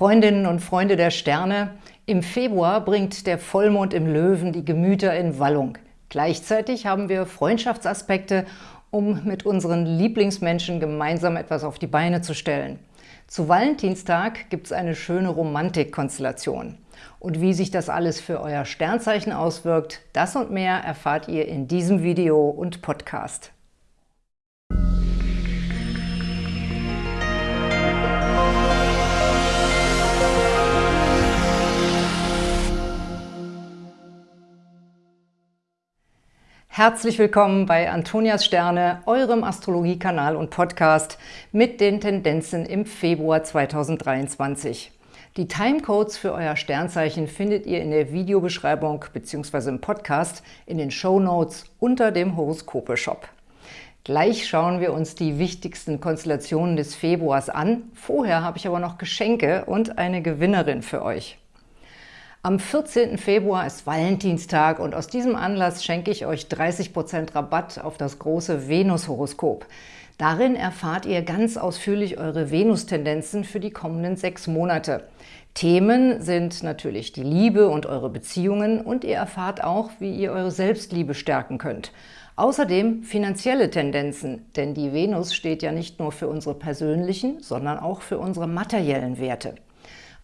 Freundinnen und Freunde der Sterne, im Februar bringt der Vollmond im Löwen die Gemüter in Wallung. Gleichzeitig haben wir Freundschaftsaspekte, um mit unseren Lieblingsmenschen gemeinsam etwas auf die Beine zu stellen. Zu Valentinstag gibt es eine schöne Romantikkonstellation. Und wie sich das alles für euer Sternzeichen auswirkt, das und mehr erfahrt ihr in diesem Video und Podcast. Herzlich willkommen bei Antonias Sterne, eurem Astrologiekanal und Podcast mit den Tendenzen im Februar 2023. Die Timecodes für euer Sternzeichen findet ihr in der Videobeschreibung bzw. im Podcast in den Show Notes unter dem Horoskope-Shop. Gleich schauen wir uns die wichtigsten Konstellationen des Februars an. Vorher habe ich aber noch Geschenke und eine Gewinnerin für euch. Am 14. Februar ist Valentinstag und aus diesem Anlass schenke ich euch 30% Rabatt auf das große Venus-Horoskop. Darin erfahrt ihr ganz ausführlich eure Venus-Tendenzen für die kommenden sechs Monate. Themen sind natürlich die Liebe und eure Beziehungen und ihr erfahrt auch, wie ihr eure Selbstliebe stärken könnt. Außerdem finanzielle Tendenzen, denn die Venus steht ja nicht nur für unsere persönlichen, sondern auch für unsere materiellen Werte.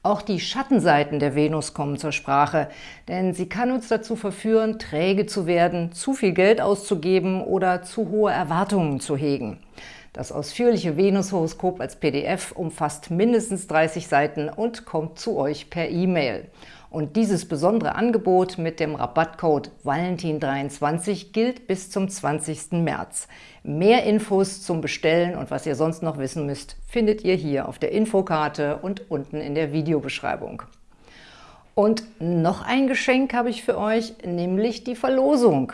Auch die Schattenseiten der Venus kommen zur Sprache, denn sie kann uns dazu verführen, träge zu werden, zu viel Geld auszugeben oder zu hohe Erwartungen zu hegen. Das ausführliche Venus-Horoskop als PDF umfasst mindestens 30 Seiten und kommt zu euch per E-Mail. Und dieses besondere Angebot mit dem Rabattcode Valentin23 gilt bis zum 20. März. Mehr Infos zum Bestellen und was ihr sonst noch wissen müsst, findet ihr hier auf der Infokarte und unten in der Videobeschreibung. Und noch ein Geschenk habe ich für euch, nämlich die Verlosung.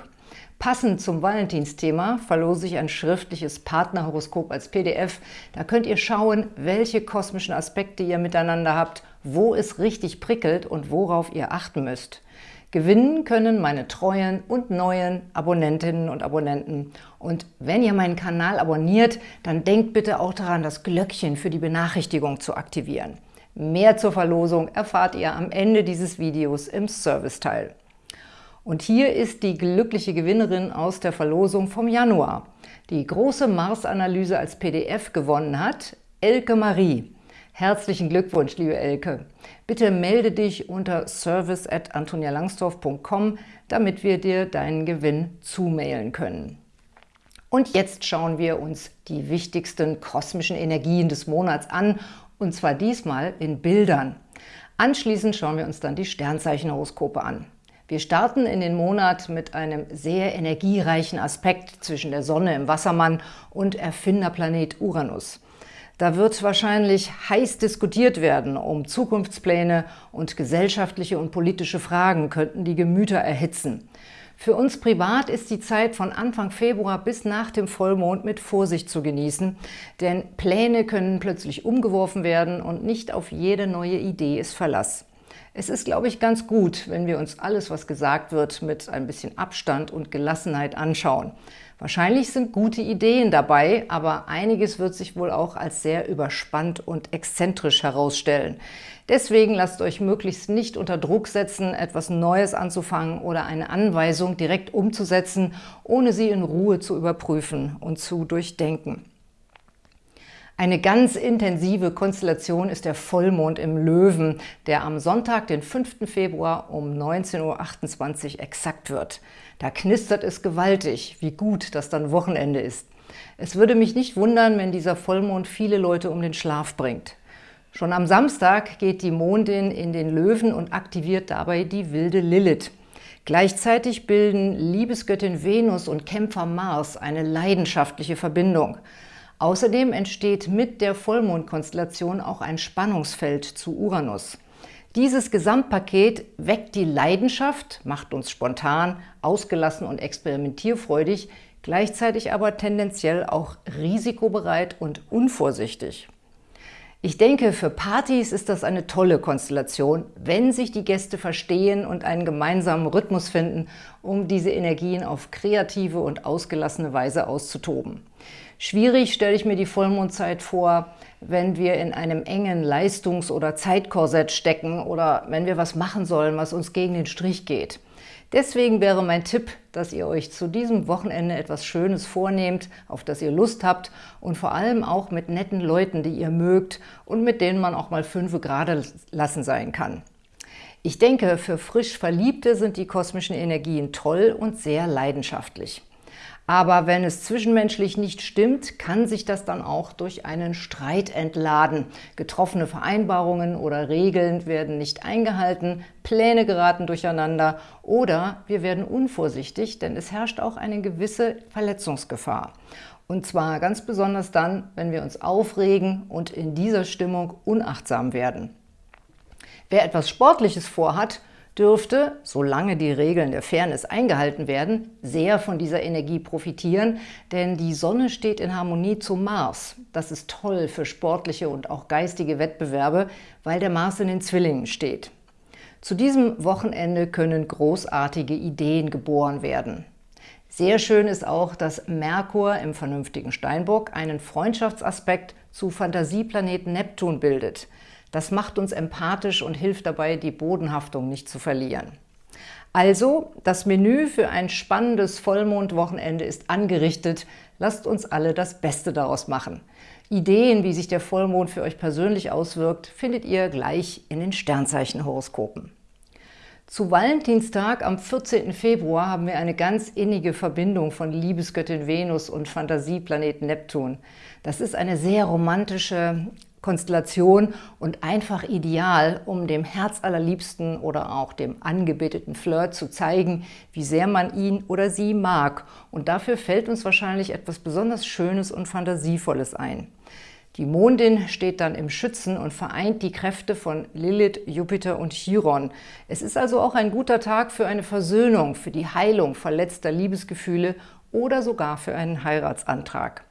Passend zum Valentinsthema verlose ich ein schriftliches Partnerhoroskop als PDF. Da könnt ihr schauen, welche kosmischen Aspekte ihr miteinander habt, wo es richtig prickelt und worauf ihr achten müsst. Gewinnen können meine treuen und neuen Abonnentinnen und Abonnenten. Und wenn ihr meinen Kanal abonniert, dann denkt bitte auch daran, das Glöckchen für die Benachrichtigung zu aktivieren. Mehr zur Verlosung erfahrt ihr am Ende dieses Videos im Serviceteil. Und hier ist die glückliche Gewinnerin aus der Verlosung vom Januar, die große Mars-Analyse als PDF gewonnen hat, Elke Marie. Herzlichen Glückwunsch, liebe Elke. Bitte melde dich unter service.antonialangsdorf.com, damit wir dir deinen Gewinn zumailen können. Und jetzt schauen wir uns die wichtigsten kosmischen Energien des Monats an, und zwar diesmal in Bildern. Anschließend schauen wir uns dann die Sternzeichenhoroskope an. Wir starten in den Monat mit einem sehr energiereichen Aspekt zwischen der Sonne im Wassermann und Erfinderplanet Uranus. Da wird wahrscheinlich heiß diskutiert werden um Zukunftspläne und gesellschaftliche und politische Fragen könnten die Gemüter erhitzen. Für uns privat ist die Zeit von Anfang Februar bis nach dem Vollmond mit Vorsicht zu genießen, denn Pläne können plötzlich umgeworfen werden und nicht auf jede neue Idee ist Verlass. Es ist, glaube ich, ganz gut, wenn wir uns alles, was gesagt wird, mit ein bisschen Abstand und Gelassenheit anschauen. Wahrscheinlich sind gute Ideen dabei, aber einiges wird sich wohl auch als sehr überspannt und exzentrisch herausstellen. Deswegen lasst euch möglichst nicht unter Druck setzen, etwas Neues anzufangen oder eine Anweisung direkt umzusetzen, ohne sie in Ruhe zu überprüfen und zu durchdenken. Eine ganz intensive Konstellation ist der Vollmond im Löwen, der am Sonntag, den 5. Februar um 19.28 Uhr exakt wird. Da knistert es gewaltig, wie gut das dann Wochenende ist. Es würde mich nicht wundern, wenn dieser Vollmond viele Leute um den Schlaf bringt. Schon am Samstag geht die Mondin in den Löwen und aktiviert dabei die wilde Lilith. Gleichzeitig bilden Liebesgöttin Venus und Kämpfer Mars eine leidenschaftliche Verbindung. Außerdem entsteht mit der Vollmondkonstellation auch ein Spannungsfeld zu Uranus. Dieses Gesamtpaket weckt die Leidenschaft, macht uns spontan, ausgelassen und experimentierfreudig, gleichzeitig aber tendenziell auch risikobereit und unvorsichtig. Ich denke, für Partys ist das eine tolle Konstellation, wenn sich die Gäste verstehen und einen gemeinsamen Rhythmus finden, um diese Energien auf kreative und ausgelassene Weise auszutoben. Schwierig stelle ich mir die Vollmondzeit vor, wenn wir in einem engen Leistungs- oder Zeitkorsett stecken oder wenn wir was machen sollen, was uns gegen den Strich geht. Deswegen wäre mein Tipp, dass ihr euch zu diesem Wochenende etwas Schönes vornehmt, auf das ihr Lust habt und vor allem auch mit netten Leuten, die ihr mögt und mit denen man auch mal fünf gerade lassen sein kann. Ich denke, für frisch Verliebte sind die kosmischen Energien toll und sehr leidenschaftlich. Aber wenn es zwischenmenschlich nicht stimmt, kann sich das dann auch durch einen Streit entladen. Getroffene Vereinbarungen oder Regeln werden nicht eingehalten, Pläne geraten durcheinander oder wir werden unvorsichtig, denn es herrscht auch eine gewisse Verletzungsgefahr. Und zwar ganz besonders dann, wenn wir uns aufregen und in dieser Stimmung unachtsam werden. Wer etwas Sportliches vorhat, dürfte, solange die Regeln der Fairness eingehalten werden, sehr von dieser Energie profitieren, denn die Sonne steht in Harmonie zum Mars. Das ist toll für sportliche und auch geistige Wettbewerbe, weil der Mars in den Zwillingen steht. Zu diesem Wochenende können großartige Ideen geboren werden. Sehr schön ist auch, dass Merkur im vernünftigen Steinbock einen Freundschaftsaspekt zu Fantasieplaneten Neptun bildet – das macht uns empathisch und hilft dabei, die Bodenhaftung nicht zu verlieren. Also, das Menü für ein spannendes Vollmondwochenende ist angerichtet. Lasst uns alle das Beste daraus machen. Ideen, wie sich der Vollmond für euch persönlich auswirkt, findet ihr gleich in den Sternzeichenhoroskopen. Zu Valentinstag am 14. Februar haben wir eine ganz innige Verbindung von Liebesgöttin Venus und Fantasieplaneten Neptun. Das ist eine sehr romantische, Konstellation und einfach ideal, um dem Herz allerliebsten oder auch dem angebeteten Flirt zu zeigen, wie sehr man ihn oder sie mag. Und dafür fällt uns wahrscheinlich etwas besonders Schönes und Fantasievolles ein. Die Mondin steht dann im Schützen und vereint die Kräfte von Lilith, Jupiter und Chiron. Es ist also auch ein guter Tag für eine Versöhnung, für die Heilung verletzter Liebesgefühle oder sogar für einen Heiratsantrag.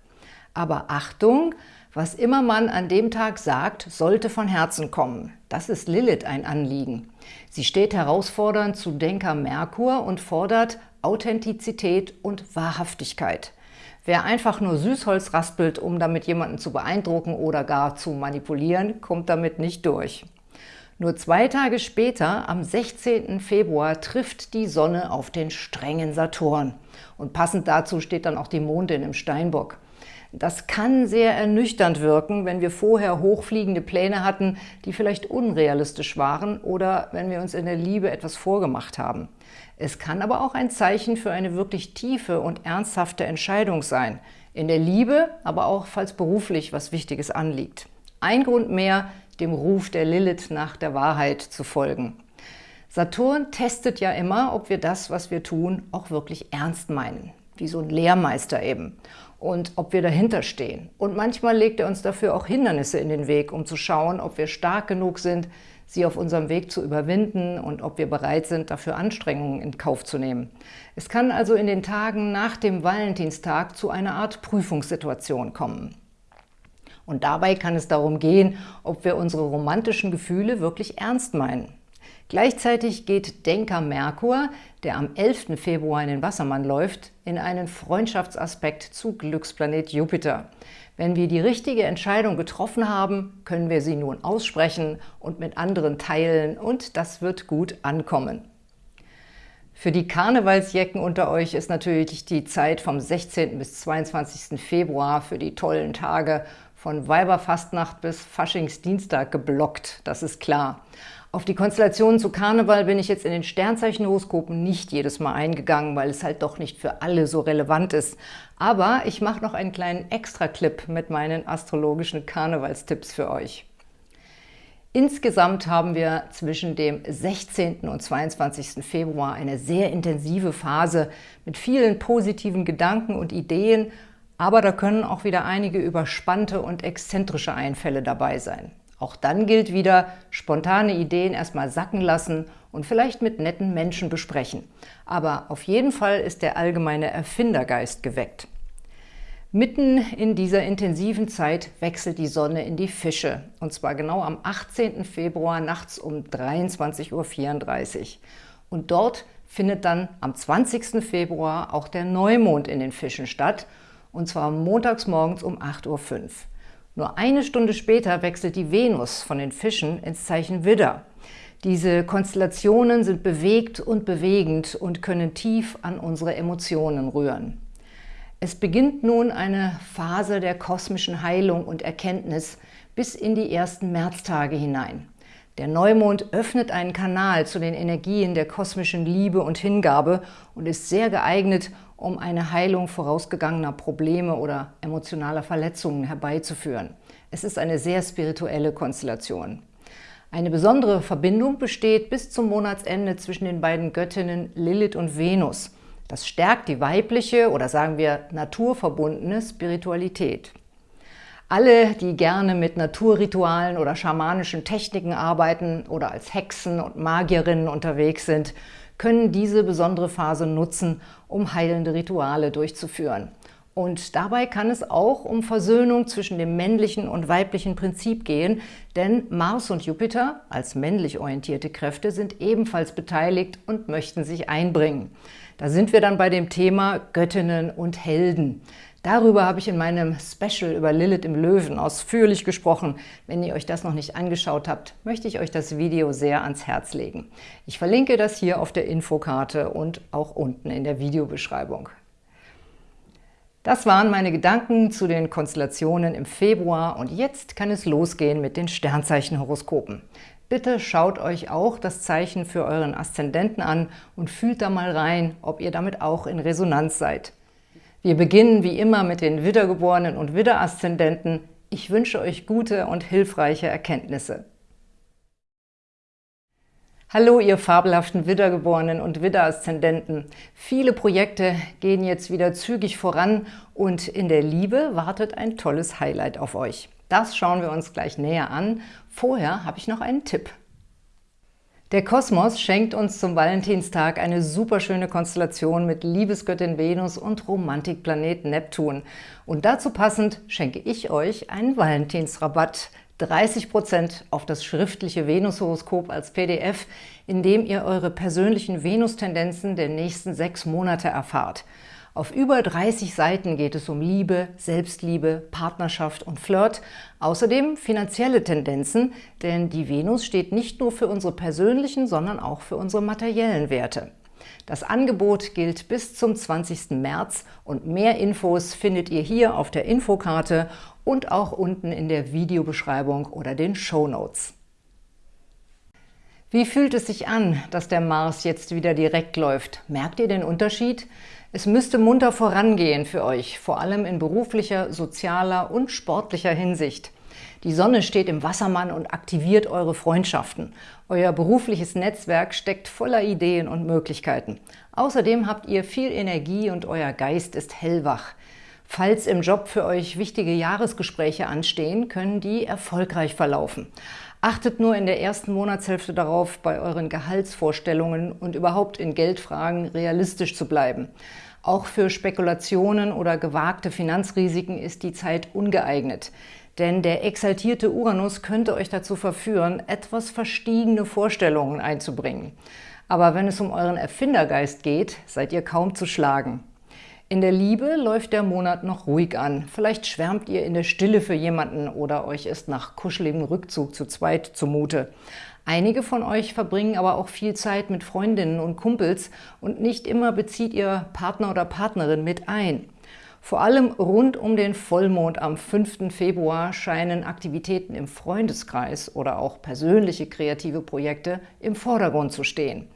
Aber Achtung, was immer man an dem Tag sagt, sollte von Herzen kommen. Das ist Lilith ein Anliegen. Sie steht herausfordernd zu Denker Merkur und fordert Authentizität und Wahrhaftigkeit. Wer einfach nur Süßholz raspelt, um damit jemanden zu beeindrucken oder gar zu manipulieren, kommt damit nicht durch. Nur zwei Tage später, am 16. Februar, trifft die Sonne auf den strengen Saturn. Und passend dazu steht dann auch die Mondin im Steinbock. Das kann sehr ernüchternd wirken, wenn wir vorher hochfliegende Pläne hatten, die vielleicht unrealistisch waren oder wenn wir uns in der Liebe etwas vorgemacht haben. Es kann aber auch ein Zeichen für eine wirklich tiefe und ernsthafte Entscheidung sein. In der Liebe, aber auch falls beruflich was Wichtiges anliegt. Ein Grund mehr, dem Ruf der Lilith nach der Wahrheit zu folgen. Saturn testet ja immer, ob wir das, was wir tun, auch wirklich ernst meinen. Wie so ein Lehrmeister eben und ob wir dahinter stehen. Und manchmal legt er uns dafür auch Hindernisse in den Weg, um zu schauen, ob wir stark genug sind, sie auf unserem Weg zu überwinden und ob wir bereit sind, dafür Anstrengungen in Kauf zu nehmen. Es kann also in den Tagen nach dem Valentinstag zu einer Art Prüfungssituation kommen. Und dabei kann es darum gehen, ob wir unsere romantischen Gefühle wirklich ernst meinen. Gleichzeitig geht Denker Merkur, der am 11. Februar in den Wassermann läuft, in einen Freundschaftsaspekt zu Glücksplanet Jupiter. Wenn wir die richtige Entscheidung getroffen haben, können wir sie nun aussprechen und mit anderen teilen und das wird gut ankommen. Für die Karnevalsjecken unter euch ist natürlich die Zeit vom 16. bis 22. Februar für die tollen Tage von Weiberfastnacht bis Faschingsdienstag geblockt, das ist klar. Auf die Konstellationen zu Karneval bin ich jetzt in den Sternzeichenhoroskopen nicht jedes Mal eingegangen, weil es halt doch nicht für alle so relevant ist. Aber ich mache noch einen kleinen Extra-Clip mit meinen astrologischen Karnevalstipps für euch. Insgesamt haben wir zwischen dem 16. und 22. Februar eine sehr intensive Phase mit vielen positiven Gedanken und Ideen, aber da können auch wieder einige überspannte und exzentrische Einfälle dabei sein. Auch dann gilt wieder, spontane Ideen erstmal sacken lassen und vielleicht mit netten Menschen besprechen. Aber auf jeden Fall ist der allgemeine Erfindergeist geweckt. Mitten in dieser intensiven Zeit wechselt die Sonne in die Fische, und zwar genau am 18. Februar nachts um 23.34 Uhr. Und dort findet dann am 20. Februar auch der Neumond in den Fischen statt und zwar montags morgens um 8.05 Uhr. Nur eine Stunde später wechselt die Venus von den Fischen ins Zeichen Widder. Diese Konstellationen sind bewegt und bewegend und können tief an unsere Emotionen rühren. Es beginnt nun eine Phase der kosmischen Heilung und Erkenntnis bis in die ersten Märztage hinein. Der Neumond öffnet einen Kanal zu den Energien der kosmischen Liebe und Hingabe und ist sehr geeignet, um eine Heilung vorausgegangener Probleme oder emotionaler Verletzungen herbeizuführen. Es ist eine sehr spirituelle Konstellation. Eine besondere Verbindung besteht bis zum Monatsende zwischen den beiden Göttinnen Lilith und Venus. Das stärkt die weibliche oder sagen wir naturverbundene Spiritualität. Alle, die gerne mit Naturritualen oder schamanischen Techniken arbeiten oder als Hexen und Magierinnen unterwegs sind, können diese besondere Phase nutzen, um heilende Rituale durchzuführen. Und dabei kann es auch um Versöhnung zwischen dem männlichen und weiblichen Prinzip gehen, denn Mars und Jupiter als männlich orientierte Kräfte sind ebenfalls beteiligt und möchten sich einbringen. Da sind wir dann bei dem Thema Göttinnen und Helden. Darüber habe ich in meinem Special über Lilith im Löwen ausführlich gesprochen. Wenn ihr euch das noch nicht angeschaut habt, möchte ich euch das Video sehr ans Herz legen. Ich verlinke das hier auf der Infokarte und auch unten in der Videobeschreibung. Das waren meine Gedanken zu den Konstellationen im Februar und jetzt kann es losgehen mit den Sternzeichenhoroskopen. Bitte schaut euch auch das Zeichen für euren Aszendenten an und fühlt da mal rein, ob ihr damit auch in Resonanz seid. Wir beginnen wie immer mit den Widdergeborenen und Widderaszendenten. Ich wünsche euch gute und hilfreiche Erkenntnisse. Hallo, ihr fabelhaften Widdergeborenen und Widderaszendenten. Viele Projekte gehen jetzt wieder zügig voran und in der Liebe wartet ein tolles Highlight auf euch. Das schauen wir uns gleich näher an. Vorher habe ich noch einen Tipp. Der Kosmos schenkt uns zum Valentinstag eine superschöne Konstellation mit Liebesgöttin Venus und Romantikplanet Neptun. Und dazu passend schenke ich euch einen Valentinsrabatt. 30% auf das schriftliche Venushoroskop als PDF, in dem ihr eure persönlichen Venustendenzen der nächsten sechs Monate erfahrt. Auf über 30 Seiten geht es um Liebe, Selbstliebe, Partnerschaft und Flirt, außerdem finanzielle Tendenzen, denn die Venus steht nicht nur für unsere persönlichen, sondern auch für unsere materiellen Werte. Das Angebot gilt bis zum 20. März und mehr Infos findet ihr hier auf der Infokarte und auch unten in der Videobeschreibung oder den Show Notes. Wie fühlt es sich an, dass der Mars jetzt wieder direkt läuft? Merkt ihr den Unterschied? Es müsste munter vorangehen für euch, vor allem in beruflicher, sozialer und sportlicher Hinsicht. Die Sonne steht im Wassermann und aktiviert eure Freundschaften. Euer berufliches Netzwerk steckt voller Ideen und Möglichkeiten. Außerdem habt ihr viel Energie und euer Geist ist hellwach. Falls im Job für euch wichtige Jahresgespräche anstehen, können die erfolgreich verlaufen. Achtet nur in der ersten Monatshälfte darauf, bei euren Gehaltsvorstellungen und überhaupt in Geldfragen realistisch zu bleiben. Auch für Spekulationen oder gewagte Finanzrisiken ist die Zeit ungeeignet. Denn der exaltierte Uranus könnte euch dazu verführen, etwas verstiegene Vorstellungen einzubringen. Aber wenn es um euren Erfindergeist geht, seid ihr kaum zu schlagen. In der Liebe läuft der Monat noch ruhig an. Vielleicht schwärmt ihr in der Stille für jemanden oder euch ist nach kuscheligem Rückzug zu zweit zumute. Einige von euch verbringen aber auch viel Zeit mit Freundinnen und Kumpels und nicht immer bezieht ihr Partner oder Partnerin mit ein. Vor allem rund um den Vollmond am 5. Februar scheinen Aktivitäten im Freundeskreis oder auch persönliche kreative Projekte im Vordergrund zu stehen.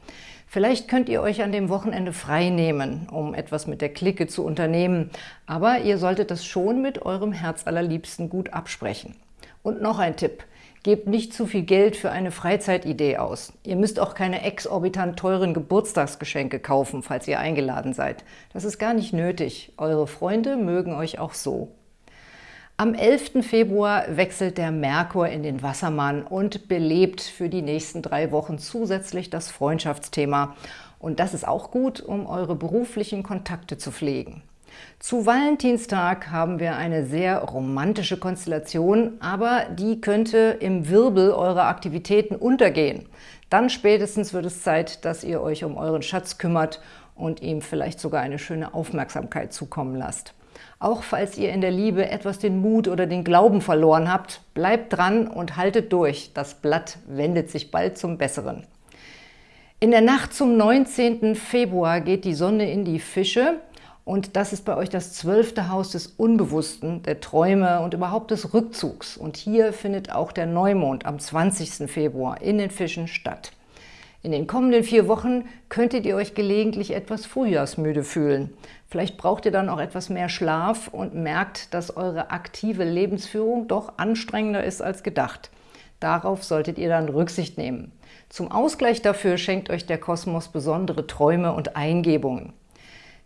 Vielleicht könnt ihr euch an dem Wochenende frei nehmen, um etwas mit der Clique zu unternehmen, aber ihr solltet das schon mit eurem Herzallerliebsten gut absprechen. Und noch ein Tipp. Gebt nicht zu viel Geld für eine Freizeitidee aus. Ihr müsst auch keine exorbitant teuren Geburtstagsgeschenke kaufen, falls ihr eingeladen seid. Das ist gar nicht nötig. Eure Freunde mögen euch auch so. Am 11. Februar wechselt der Merkur in den Wassermann und belebt für die nächsten drei Wochen zusätzlich das Freundschaftsthema. Und das ist auch gut, um eure beruflichen Kontakte zu pflegen. Zu Valentinstag haben wir eine sehr romantische Konstellation, aber die könnte im Wirbel eurer Aktivitäten untergehen. Dann spätestens wird es Zeit, dass ihr euch um euren Schatz kümmert und ihm vielleicht sogar eine schöne Aufmerksamkeit zukommen lasst. Auch falls ihr in der Liebe etwas den Mut oder den Glauben verloren habt, bleibt dran und haltet durch. Das Blatt wendet sich bald zum Besseren. In der Nacht zum 19. Februar geht die Sonne in die Fische und das ist bei euch das zwölfte Haus des Unbewussten, der Träume und überhaupt des Rückzugs. Und hier findet auch der Neumond am 20. Februar in den Fischen statt. In den kommenden vier Wochen könntet ihr euch gelegentlich etwas frühjahrsmüde fühlen. Vielleicht braucht ihr dann auch etwas mehr Schlaf und merkt, dass eure aktive Lebensführung doch anstrengender ist als gedacht. Darauf solltet ihr dann Rücksicht nehmen. Zum Ausgleich dafür schenkt euch der Kosmos besondere Träume und Eingebungen.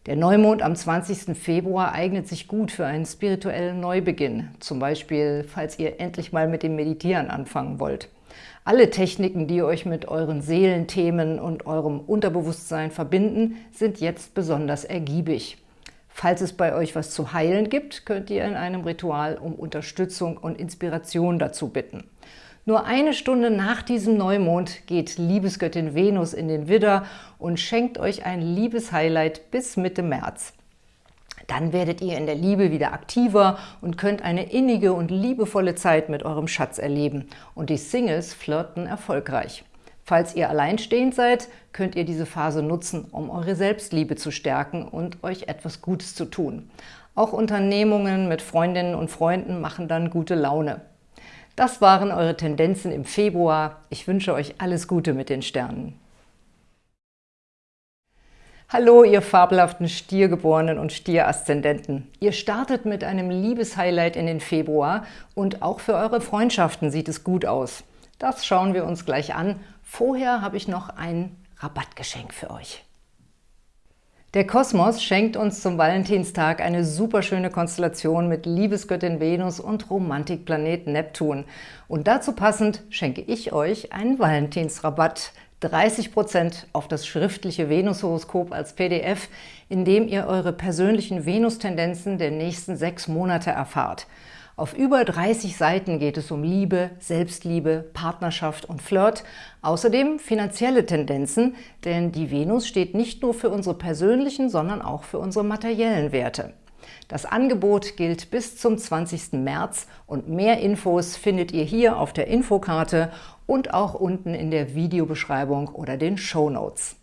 Der Neumond am 20. Februar eignet sich gut für einen spirituellen Neubeginn, zum Beispiel, falls ihr endlich mal mit dem Meditieren anfangen wollt. Alle Techniken, die euch mit euren Seelenthemen und eurem Unterbewusstsein verbinden, sind jetzt besonders ergiebig. Falls es bei euch was zu heilen gibt, könnt ihr in einem Ritual um Unterstützung und Inspiration dazu bitten. Nur eine Stunde nach diesem Neumond geht Liebesgöttin Venus in den Widder und schenkt euch ein Liebeshighlight bis Mitte März. Dann werdet ihr in der Liebe wieder aktiver und könnt eine innige und liebevolle Zeit mit eurem Schatz erleben. Und die Singles flirten erfolgreich. Falls ihr alleinstehend seid, könnt ihr diese Phase nutzen, um eure Selbstliebe zu stärken und euch etwas Gutes zu tun. Auch Unternehmungen mit Freundinnen und Freunden machen dann gute Laune. Das waren eure Tendenzen im Februar. Ich wünsche euch alles Gute mit den Sternen. Hallo, ihr fabelhaften Stiergeborenen und Stieraszendenten. Ihr startet mit einem Liebeshighlight in den Februar und auch für eure Freundschaften sieht es gut aus. Das schauen wir uns gleich an. Vorher habe ich noch ein Rabattgeschenk für euch. Der Kosmos schenkt uns zum Valentinstag eine superschöne Konstellation mit Liebesgöttin Venus und Romantikplanet Neptun. Und dazu passend schenke ich euch einen Valentinsrabatt, 30% auf das schriftliche Venushoroskop als PDF, in dem ihr eure persönlichen Venustendenzen der nächsten sechs Monate erfahrt. Auf über 30 Seiten geht es um Liebe, Selbstliebe, Partnerschaft und Flirt, außerdem finanzielle Tendenzen, denn die Venus steht nicht nur für unsere persönlichen, sondern auch für unsere materiellen Werte. Das Angebot gilt bis zum 20. März und mehr Infos findet ihr hier auf der Infokarte und auch unten in der Videobeschreibung oder den Show Notes.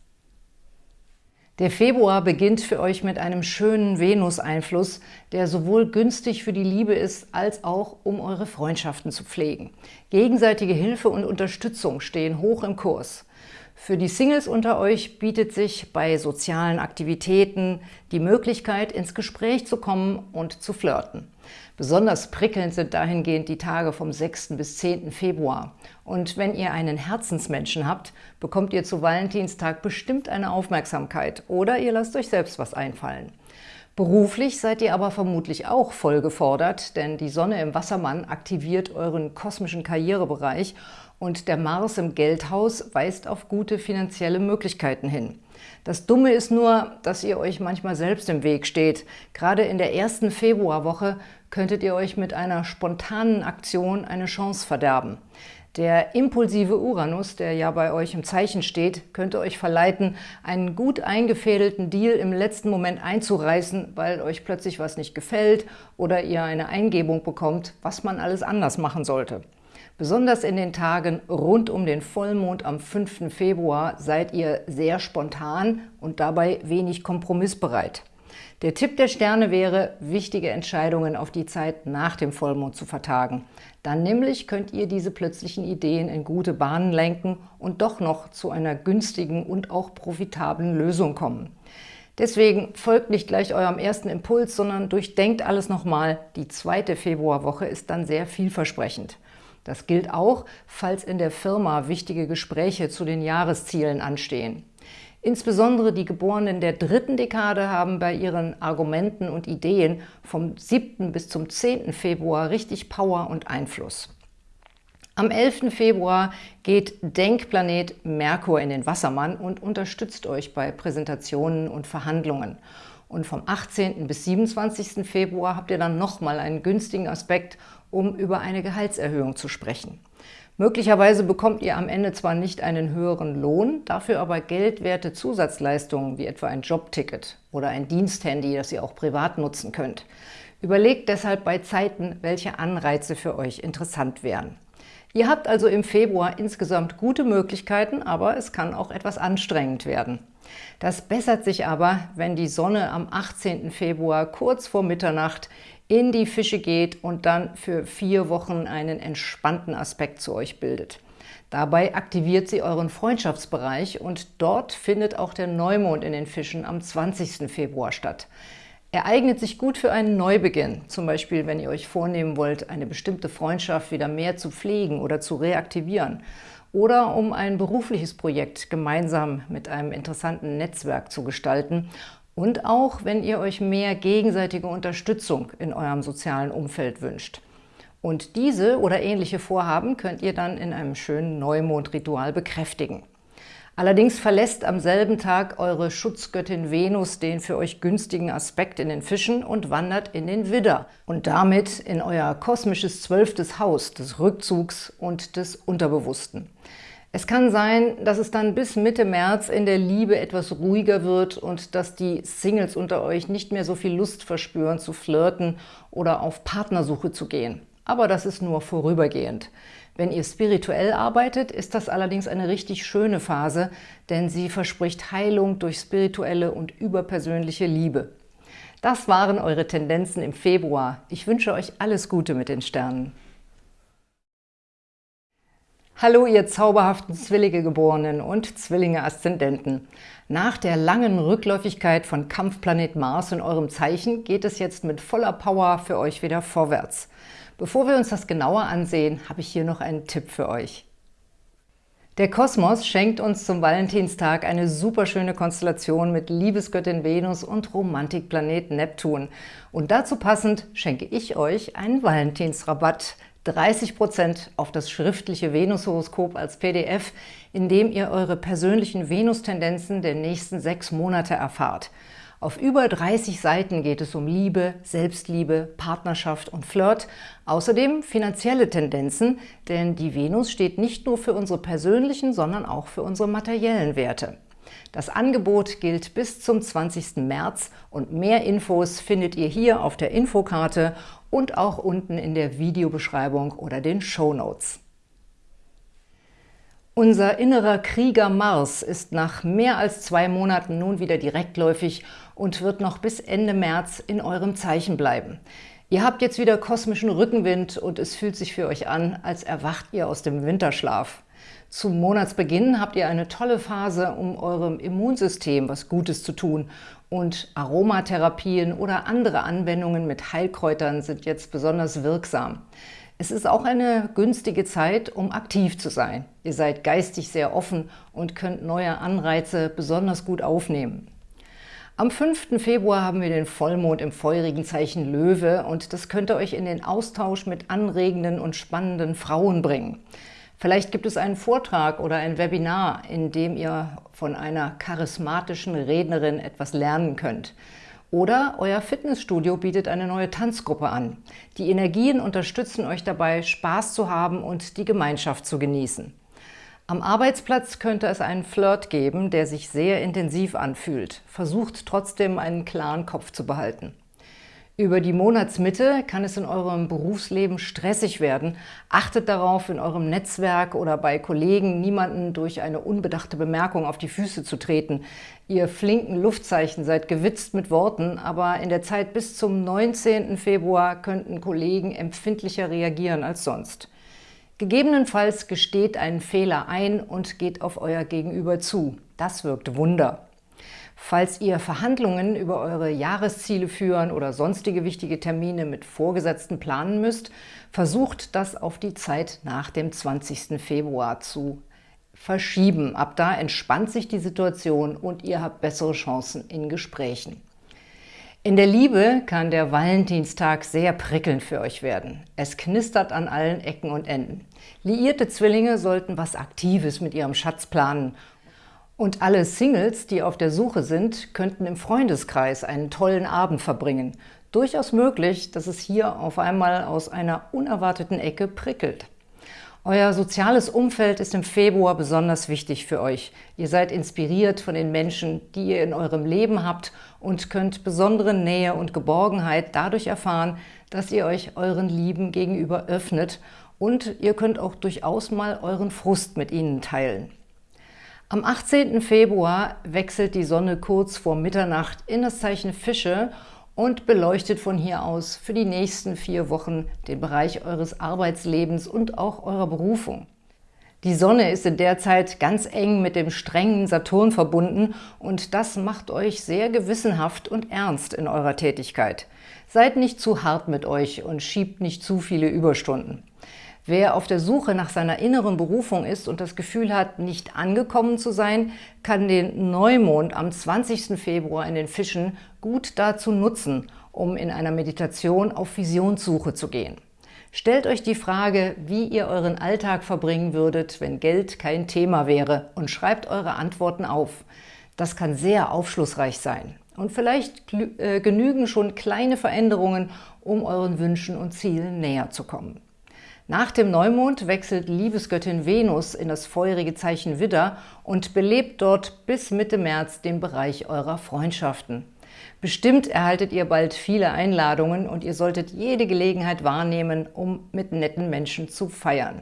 Der Februar beginnt für euch mit einem schönen Venus-Einfluss, der sowohl günstig für die Liebe ist, als auch um eure Freundschaften zu pflegen. Gegenseitige Hilfe und Unterstützung stehen hoch im Kurs. Für die Singles unter euch bietet sich bei sozialen Aktivitäten die Möglichkeit, ins Gespräch zu kommen und zu flirten. Besonders prickelnd sind dahingehend die Tage vom 6. bis 10. Februar. Und wenn ihr einen Herzensmenschen habt, bekommt ihr zu Valentinstag bestimmt eine Aufmerksamkeit oder ihr lasst euch selbst was einfallen. Beruflich seid ihr aber vermutlich auch voll gefordert, denn die Sonne im Wassermann aktiviert euren kosmischen Karrierebereich und der Mars im Geldhaus weist auf gute finanzielle Möglichkeiten hin. Das Dumme ist nur, dass ihr euch manchmal selbst im Weg steht. Gerade in der ersten Februarwoche könntet ihr euch mit einer spontanen Aktion eine Chance verderben. Der impulsive Uranus, der ja bei euch im Zeichen steht, könnte euch verleiten, einen gut eingefädelten Deal im letzten Moment einzureißen, weil euch plötzlich was nicht gefällt oder ihr eine Eingebung bekommt, was man alles anders machen sollte. Besonders in den Tagen rund um den Vollmond am 5. Februar seid ihr sehr spontan und dabei wenig kompromissbereit. Der Tipp der Sterne wäre, wichtige Entscheidungen auf die Zeit nach dem Vollmond zu vertagen. Dann nämlich könnt ihr diese plötzlichen Ideen in gute Bahnen lenken und doch noch zu einer günstigen und auch profitablen Lösung kommen. Deswegen folgt nicht gleich eurem ersten Impuls, sondern durchdenkt alles nochmal. Die zweite Februarwoche ist dann sehr vielversprechend. Das gilt auch, falls in der Firma wichtige Gespräche zu den Jahreszielen anstehen. Insbesondere die Geborenen der dritten Dekade haben bei ihren Argumenten und Ideen vom 7. bis zum 10. Februar richtig Power und Einfluss. Am 11. Februar geht Denkplanet Merkur in den Wassermann und unterstützt euch bei Präsentationen und Verhandlungen. Und vom 18. bis 27. Februar habt ihr dann nochmal einen günstigen Aspekt, um über eine Gehaltserhöhung zu sprechen. Möglicherweise bekommt ihr am Ende zwar nicht einen höheren Lohn, dafür aber geldwerte Zusatzleistungen wie etwa ein Jobticket oder ein Diensthandy, das ihr auch privat nutzen könnt. Überlegt deshalb bei Zeiten, welche Anreize für euch interessant wären. Ihr habt also im Februar insgesamt gute Möglichkeiten, aber es kann auch etwas anstrengend werden. Das bessert sich aber, wenn die Sonne am 18. Februar kurz vor Mitternacht in die Fische geht und dann für vier Wochen einen entspannten Aspekt zu euch bildet. Dabei aktiviert sie euren Freundschaftsbereich und dort findet auch der Neumond in den Fischen am 20. Februar statt. Er eignet sich gut für einen Neubeginn, zum Beispiel wenn ihr euch vornehmen wollt, eine bestimmte Freundschaft wieder mehr zu pflegen oder zu reaktivieren oder um ein berufliches Projekt gemeinsam mit einem interessanten Netzwerk zu gestalten und auch, wenn ihr euch mehr gegenseitige Unterstützung in eurem sozialen Umfeld wünscht. Und diese oder ähnliche Vorhaben könnt ihr dann in einem schönen Neumondritual bekräftigen. Allerdings verlässt am selben Tag eure Schutzgöttin Venus den für euch günstigen Aspekt in den Fischen und wandert in den Widder und damit in euer kosmisches zwölftes Haus des Rückzugs und des Unterbewussten. Es kann sein, dass es dann bis Mitte März in der Liebe etwas ruhiger wird und dass die Singles unter euch nicht mehr so viel Lust verspüren, zu flirten oder auf Partnersuche zu gehen. Aber das ist nur vorübergehend. Wenn ihr spirituell arbeitet, ist das allerdings eine richtig schöne Phase, denn sie verspricht Heilung durch spirituelle und überpersönliche Liebe. Das waren eure Tendenzen im Februar. Ich wünsche euch alles Gute mit den Sternen. Hallo, ihr zauberhaften Zwillinge-Geborenen und Zwillinge-Aszendenten. Nach der langen Rückläufigkeit von Kampfplanet Mars in eurem Zeichen geht es jetzt mit voller Power für euch wieder vorwärts. Bevor wir uns das genauer ansehen, habe ich hier noch einen Tipp für euch. Der Kosmos schenkt uns zum Valentinstag eine superschöne Konstellation mit Liebesgöttin Venus und Romantikplanet Neptun. Und dazu passend schenke ich euch einen Valentinsrabatt – 30% auf das schriftliche Venushoroskop als PDF, in dem ihr eure persönlichen Venustendenzen der nächsten sechs Monate erfahrt. Auf über 30 Seiten geht es um Liebe, Selbstliebe, Partnerschaft und Flirt, außerdem finanzielle Tendenzen, denn die Venus steht nicht nur für unsere persönlichen, sondern auch für unsere materiellen Werte. Das Angebot gilt bis zum 20. März und mehr Infos findet ihr hier auf der Infokarte und auch unten in der Videobeschreibung oder den Show Notes. Unser innerer Krieger Mars ist nach mehr als zwei Monaten nun wieder direktläufig und wird noch bis Ende März in eurem Zeichen bleiben. Ihr habt jetzt wieder kosmischen Rückenwind und es fühlt sich für euch an, als erwacht ihr aus dem Winterschlaf. Zum Monatsbeginn habt ihr eine tolle Phase, um eurem Immunsystem was Gutes zu tun und Aromatherapien oder andere Anwendungen mit Heilkräutern sind jetzt besonders wirksam. Es ist auch eine günstige Zeit, um aktiv zu sein. Ihr seid geistig sehr offen und könnt neue Anreize besonders gut aufnehmen. Am 5. Februar haben wir den Vollmond im feurigen Zeichen Löwe und das könnte euch in den Austausch mit anregenden und spannenden Frauen bringen. Vielleicht gibt es einen Vortrag oder ein Webinar, in dem ihr von einer charismatischen Rednerin etwas lernen könnt. Oder euer Fitnessstudio bietet eine neue Tanzgruppe an. Die Energien unterstützen euch dabei, Spaß zu haben und die Gemeinschaft zu genießen. Am Arbeitsplatz könnte es einen Flirt geben, der sich sehr intensiv anfühlt. Versucht trotzdem einen klaren Kopf zu behalten. Über die Monatsmitte kann es in eurem Berufsleben stressig werden. Achtet darauf, in eurem Netzwerk oder bei Kollegen niemanden durch eine unbedachte Bemerkung auf die Füße zu treten. Ihr flinken Luftzeichen seid gewitzt mit Worten, aber in der Zeit bis zum 19. Februar könnten Kollegen empfindlicher reagieren als sonst. Gegebenenfalls gesteht einen Fehler ein und geht auf euer Gegenüber zu. Das wirkt Wunder. Falls ihr Verhandlungen über eure Jahresziele führen oder sonstige wichtige Termine mit Vorgesetzten planen müsst, versucht das auf die Zeit nach dem 20. Februar zu verschieben. Ab da entspannt sich die Situation und ihr habt bessere Chancen in Gesprächen. In der Liebe kann der Valentinstag sehr prickelnd für euch werden. Es knistert an allen Ecken und Enden. Liierte Zwillinge sollten was Aktives mit ihrem Schatz planen und alle Singles, die auf der Suche sind, könnten im Freundeskreis einen tollen Abend verbringen. Durchaus möglich, dass es hier auf einmal aus einer unerwarteten Ecke prickelt. Euer soziales Umfeld ist im Februar besonders wichtig für euch. Ihr seid inspiriert von den Menschen, die ihr in eurem Leben habt und könnt besondere Nähe und Geborgenheit dadurch erfahren, dass ihr euch euren Lieben gegenüber öffnet und ihr könnt auch durchaus mal euren Frust mit ihnen teilen. Am 18. Februar wechselt die Sonne kurz vor Mitternacht in das Zeichen Fische und beleuchtet von hier aus für die nächsten vier Wochen den Bereich eures Arbeitslebens und auch eurer Berufung. Die Sonne ist in der Zeit ganz eng mit dem strengen Saturn verbunden und das macht euch sehr gewissenhaft und ernst in eurer Tätigkeit. Seid nicht zu hart mit euch und schiebt nicht zu viele Überstunden. Wer auf der Suche nach seiner inneren Berufung ist und das Gefühl hat, nicht angekommen zu sein, kann den Neumond am 20. Februar in den Fischen gut dazu nutzen, um in einer Meditation auf Visionssuche zu gehen. Stellt euch die Frage, wie ihr euren Alltag verbringen würdet, wenn Geld kein Thema wäre und schreibt eure Antworten auf. Das kann sehr aufschlussreich sein. Und vielleicht äh, genügen schon kleine Veränderungen, um euren Wünschen und Zielen näher zu kommen. Nach dem Neumond wechselt Liebesgöttin Venus in das feurige Zeichen Widder und belebt dort bis Mitte März den Bereich eurer Freundschaften. Bestimmt erhaltet ihr bald viele Einladungen und ihr solltet jede Gelegenheit wahrnehmen, um mit netten Menschen zu feiern.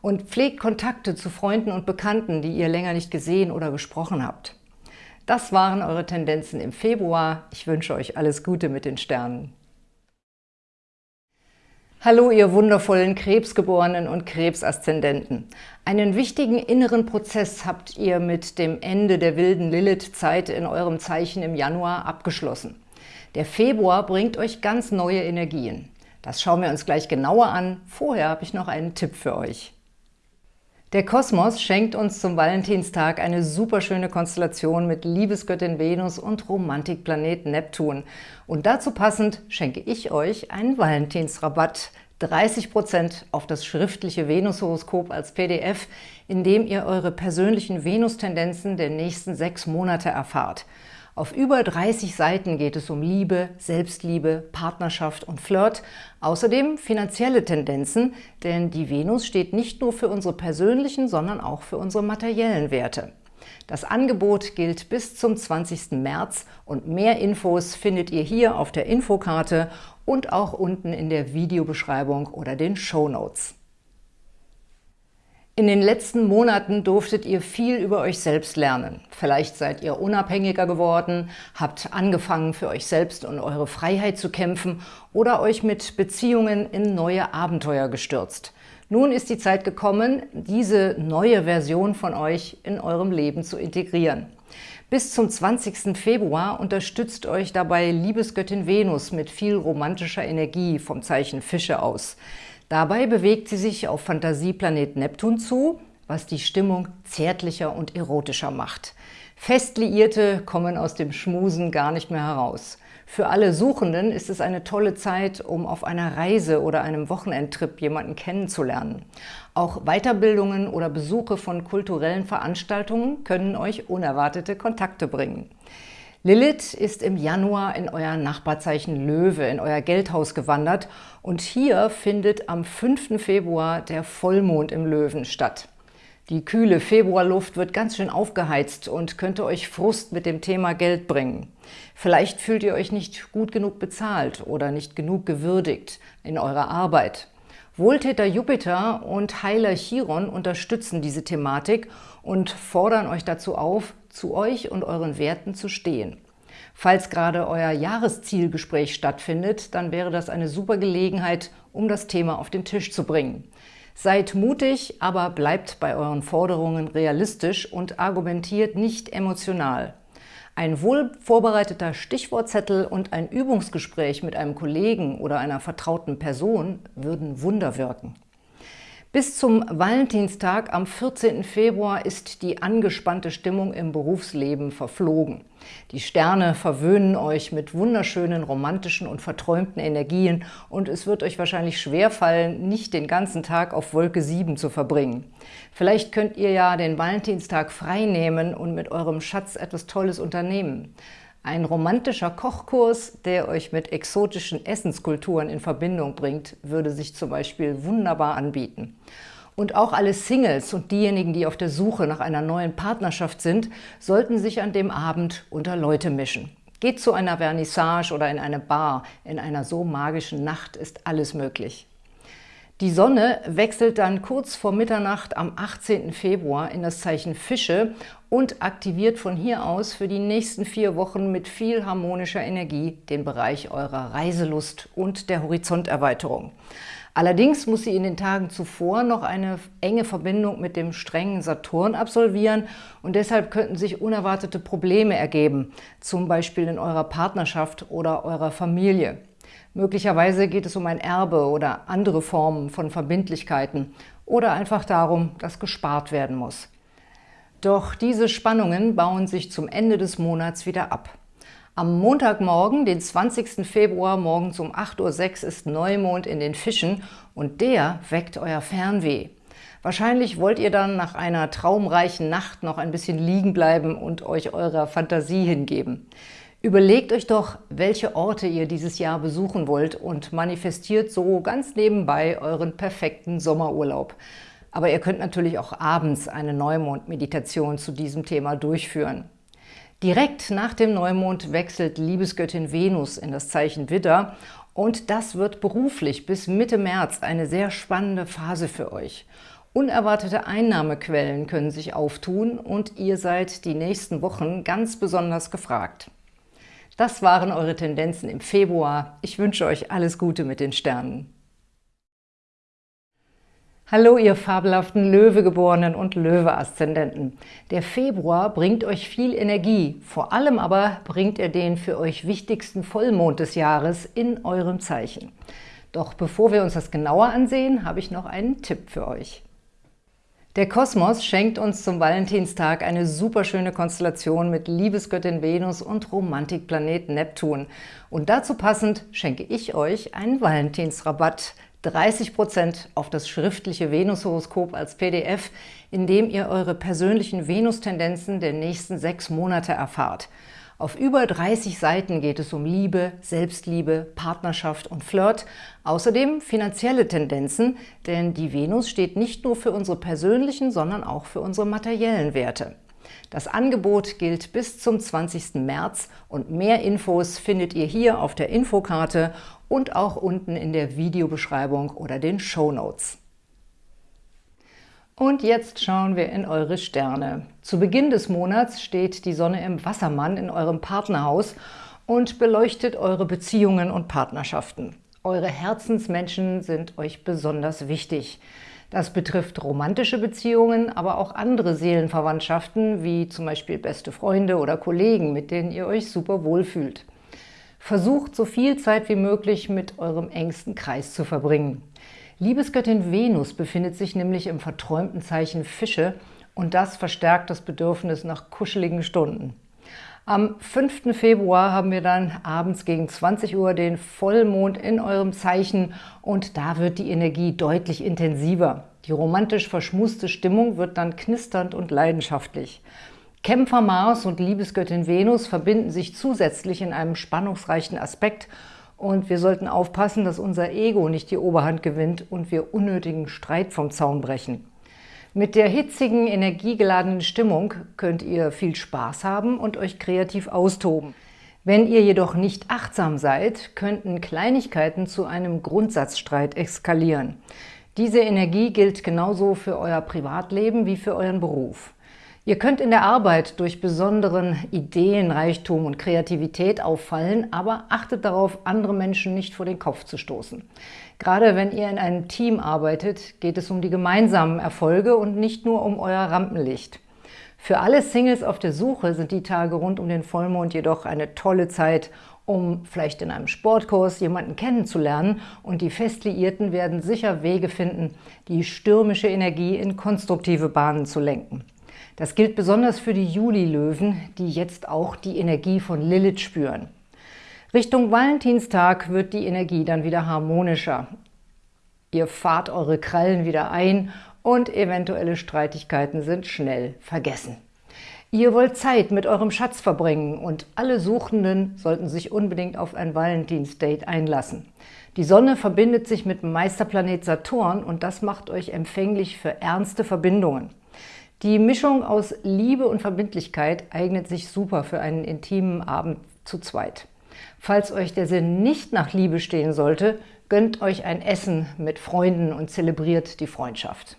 Und pflegt Kontakte zu Freunden und Bekannten, die ihr länger nicht gesehen oder gesprochen habt. Das waren eure Tendenzen im Februar. Ich wünsche euch alles Gute mit den Sternen. Hallo, ihr wundervollen Krebsgeborenen und Krebsaszendenten. Einen wichtigen inneren Prozess habt ihr mit dem Ende der wilden Lilith-Zeit in eurem Zeichen im Januar abgeschlossen. Der Februar bringt euch ganz neue Energien. Das schauen wir uns gleich genauer an. Vorher habe ich noch einen Tipp für euch. Der Kosmos schenkt uns zum Valentinstag eine superschöne Konstellation mit Liebesgöttin Venus und Romantikplanet Neptun. Und dazu passend schenke ich euch einen Valentinsrabatt, 30% auf das schriftliche Venushoroskop als PDF, in dem ihr eure persönlichen Venustendenzen der nächsten sechs Monate erfahrt. Auf über 30 Seiten geht es um Liebe, Selbstliebe, Partnerschaft und Flirt, außerdem finanzielle Tendenzen, denn die Venus steht nicht nur für unsere persönlichen, sondern auch für unsere materiellen Werte. Das Angebot gilt bis zum 20. März und mehr Infos findet ihr hier auf der Infokarte und auch unten in der Videobeschreibung oder den Show Notes. In den letzten Monaten durftet ihr viel über euch selbst lernen. Vielleicht seid ihr unabhängiger geworden, habt angefangen, für euch selbst und eure Freiheit zu kämpfen oder euch mit Beziehungen in neue Abenteuer gestürzt. Nun ist die Zeit gekommen, diese neue Version von euch in eurem Leben zu integrieren. Bis zum 20. Februar unterstützt euch dabei Liebesgöttin Venus mit viel romantischer Energie vom Zeichen Fische aus. Dabei bewegt sie sich auf Fantasieplanet Neptun zu, was die Stimmung zärtlicher und erotischer macht. Festliierte kommen aus dem Schmusen gar nicht mehr heraus. Für alle Suchenden ist es eine tolle Zeit, um auf einer Reise oder einem Wochenendtrip jemanden kennenzulernen. Auch Weiterbildungen oder Besuche von kulturellen Veranstaltungen können euch unerwartete Kontakte bringen. Lilith ist im Januar in euer Nachbarzeichen Löwe, in euer Geldhaus gewandert und hier findet am 5. Februar der Vollmond im Löwen statt. Die kühle Februarluft wird ganz schön aufgeheizt und könnte euch Frust mit dem Thema Geld bringen. Vielleicht fühlt ihr euch nicht gut genug bezahlt oder nicht genug gewürdigt in eurer Arbeit. Wohltäter Jupiter und Heiler Chiron unterstützen diese Thematik und fordern euch dazu auf, zu euch und euren Werten zu stehen. Falls gerade euer Jahreszielgespräch stattfindet, dann wäre das eine super Gelegenheit, um das Thema auf den Tisch zu bringen. Seid mutig, aber bleibt bei euren Forderungen realistisch und argumentiert nicht emotional. Ein wohl vorbereiteter Stichwortzettel und ein Übungsgespräch mit einem Kollegen oder einer vertrauten Person würden Wunder wirken. Bis zum Valentinstag am 14. Februar ist die angespannte Stimmung im Berufsleben verflogen. Die Sterne verwöhnen euch mit wunderschönen, romantischen und verträumten Energien und es wird euch wahrscheinlich schwerfallen, nicht den ganzen Tag auf Wolke 7 zu verbringen. Vielleicht könnt ihr ja den Valentinstag frei nehmen und mit eurem Schatz etwas Tolles unternehmen. Ein romantischer Kochkurs, der euch mit exotischen Essenskulturen in Verbindung bringt, würde sich zum Beispiel wunderbar anbieten. Und auch alle Singles und diejenigen, die auf der Suche nach einer neuen Partnerschaft sind, sollten sich an dem Abend unter Leute mischen. Geht zu einer Vernissage oder in eine Bar. In einer so magischen Nacht ist alles möglich. Die Sonne wechselt dann kurz vor Mitternacht am 18. Februar in das Zeichen Fische und aktiviert von hier aus für die nächsten vier Wochen mit viel harmonischer Energie den Bereich eurer Reiselust und der Horizonterweiterung. Allerdings muss sie in den Tagen zuvor noch eine enge Verbindung mit dem strengen Saturn absolvieren und deshalb könnten sich unerwartete Probleme ergeben, zum Beispiel in eurer Partnerschaft oder eurer Familie. Möglicherweise geht es um ein Erbe oder andere Formen von Verbindlichkeiten oder einfach darum, dass gespart werden muss. Doch diese Spannungen bauen sich zum Ende des Monats wieder ab. Am Montagmorgen, den 20. Februar, morgens um 8.06 Uhr ist Neumond in den Fischen und der weckt euer Fernweh. Wahrscheinlich wollt ihr dann nach einer traumreichen Nacht noch ein bisschen liegen bleiben und euch eurer Fantasie hingeben. Überlegt euch doch, welche Orte ihr dieses Jahr besuchen wollt und manifestiert so ganz nebenbei euren perfekten Sommerurlaub. Aber ihr könnt natürlich auch abends eine Neumond-Meditation zu diesem Thema durchführen. Direkt nach dem Neumond wechselt Liebesgöttin Venus in das Zeichen Widder und das wird beruflich bis Mitte März eine sehr spannende Phase für euch. Unerwartete Einnahmequellen können sich auftun und ihr seid die nächsten Wochen ganz besonders gefragt. Das waren eure Tendenzen im Februar. Ich wünsche euch alles Gute mit den Sternen. Hallo, ihr fabelhaften Löwegeborenen und Löwe-Aszendenten. Der Februar bringt euch viel Energie, vor allem aber bringt er den für euch wichtigsten Vollmond des Jahres in eurem Zeichen. Doch bevor wir uns das genauer ansehen, habe ich noch einen Tipp für euch. Der Kosmos schenkt uns zum Valentinstag eine superschöne Konstellation mit Liebesgöttin Venus und Romantikplanet Neptun. Und dazu passend schenke ich euch einen Valentinsrabatt, 30% auf das schriftliche Venushoroskop als PDF, in dem ihr eure persönlichen Venustendenzen der nächsten sechs Monate erfahrt. Auf über 30 Seiten geht es um Liebe, Selbstliebe, Partnerschaft und Flirt, außerdem finanzielle Tendenzen, denn die Venus steht nicht nur für unsere persönlichen, sondern auch für unsere materiellen Werte. Das Angebot gilt bis zum 20. März und mehr Infos findet ihr hier auf der Infokarte und auch unten in der Videobeschreibung oder den Show Notes. Und jetzt schauen wir in eure Sterne. Zu Beginn des Monats steht die Sonne im Wassermann in eurem Partnerhaus und beleuchtet eure Beziehungen und Partnerschaften. Eure Herzensmenschen sind euch besonders wichtig. Das betrifft romantische Beziehungen, aber auch andere Seelenverwandtschaften, wie zum Beispiel beste Freunde oder Kollegen, mit denen ihr euch super wohlfühlt. Versucht, so viel Zeit wie möglich mit eurem engsten Kreis zu verbringen. Liebesgöttin Venus befindet sich nämlich im verträumten Zeichen Fische und das verstärkt das Bedürfnis nach kuscheligen Stunden. Am 5. Februar haben wir dann abends gegen 20 Uhr den Vollmond in eurem Zeichen und da wird die Energie deutlich intensiver. Die romantisch verschmuste Stimmung wird dann knisternd und leidenschaftlich. Kämpfer Mars und Liebesgöttin Venus verbinden sich zusätzlich in einem spannungsreichen Aspekt und wir sollten aufpassen, dass unser Ego nicht die Oberhand gewinnt und wir unnötigen Streit vom Zaun brechen. Mit der hitzigen, energiegeladenen Stimmung könnt ihr viel Spaß haben und euch kreativ austoben. Wenn ihr jedoch nicht achtsam seid, könnten Kleinigkeiten zu einem Grundsatzstreit eskalieren. Diese Energie gilt genauso für euer Privatleben wie für euren Beruf. Ihr könnt in der Arbeit durch besonderen Ideenreichtum und Kreativität auffallen, aber achtet darauf, andere Menschen nicht vor den Kopf zu stoßen. Gerade wenn ihr in einem Team arbeitet, geht es um die gemeinsamen Erfolge und nicht nur um euer Rampenlicht. Für alle Singles auf der Suche sind die Tage rund um den Vollmond jedoch eine tolle Zeit, um vielleicht in einem Sportkurs jemanden kennenzulernen und die Festliierten werden sicher Wege finden, die stürmische Energie in konstruktive Bahnen zu lenken. Das gilt besonders für die Juli-Löwen, die jetzt auch die Energie von Lilith spüren. Richtung Valentinstag wird die Energie dann wieder harmonischer. Ihr fahrt eure Krallen wieder ein und eventuelle Streitigkeiten sind schnell vergessen. Ihr wollt Zeit mit eurem Schatz verbringen und alle Suchenden sollten sich unbedingt auf ein Valentinsdate einlassen. Die Sonne verbindet sich mit dem Meisterplanet Saturn und das macht euch empfänglich für ernste Verbindungen. Die Mischung aus Liebe und Verbindlichkeit eignet sich super für einen intimen Abend zu zweit. Falls euch der Sinn nicht nach Liebe stehen sollte, gönnt euch ein Essen mit Freunden und zelebriert die Freundschaft.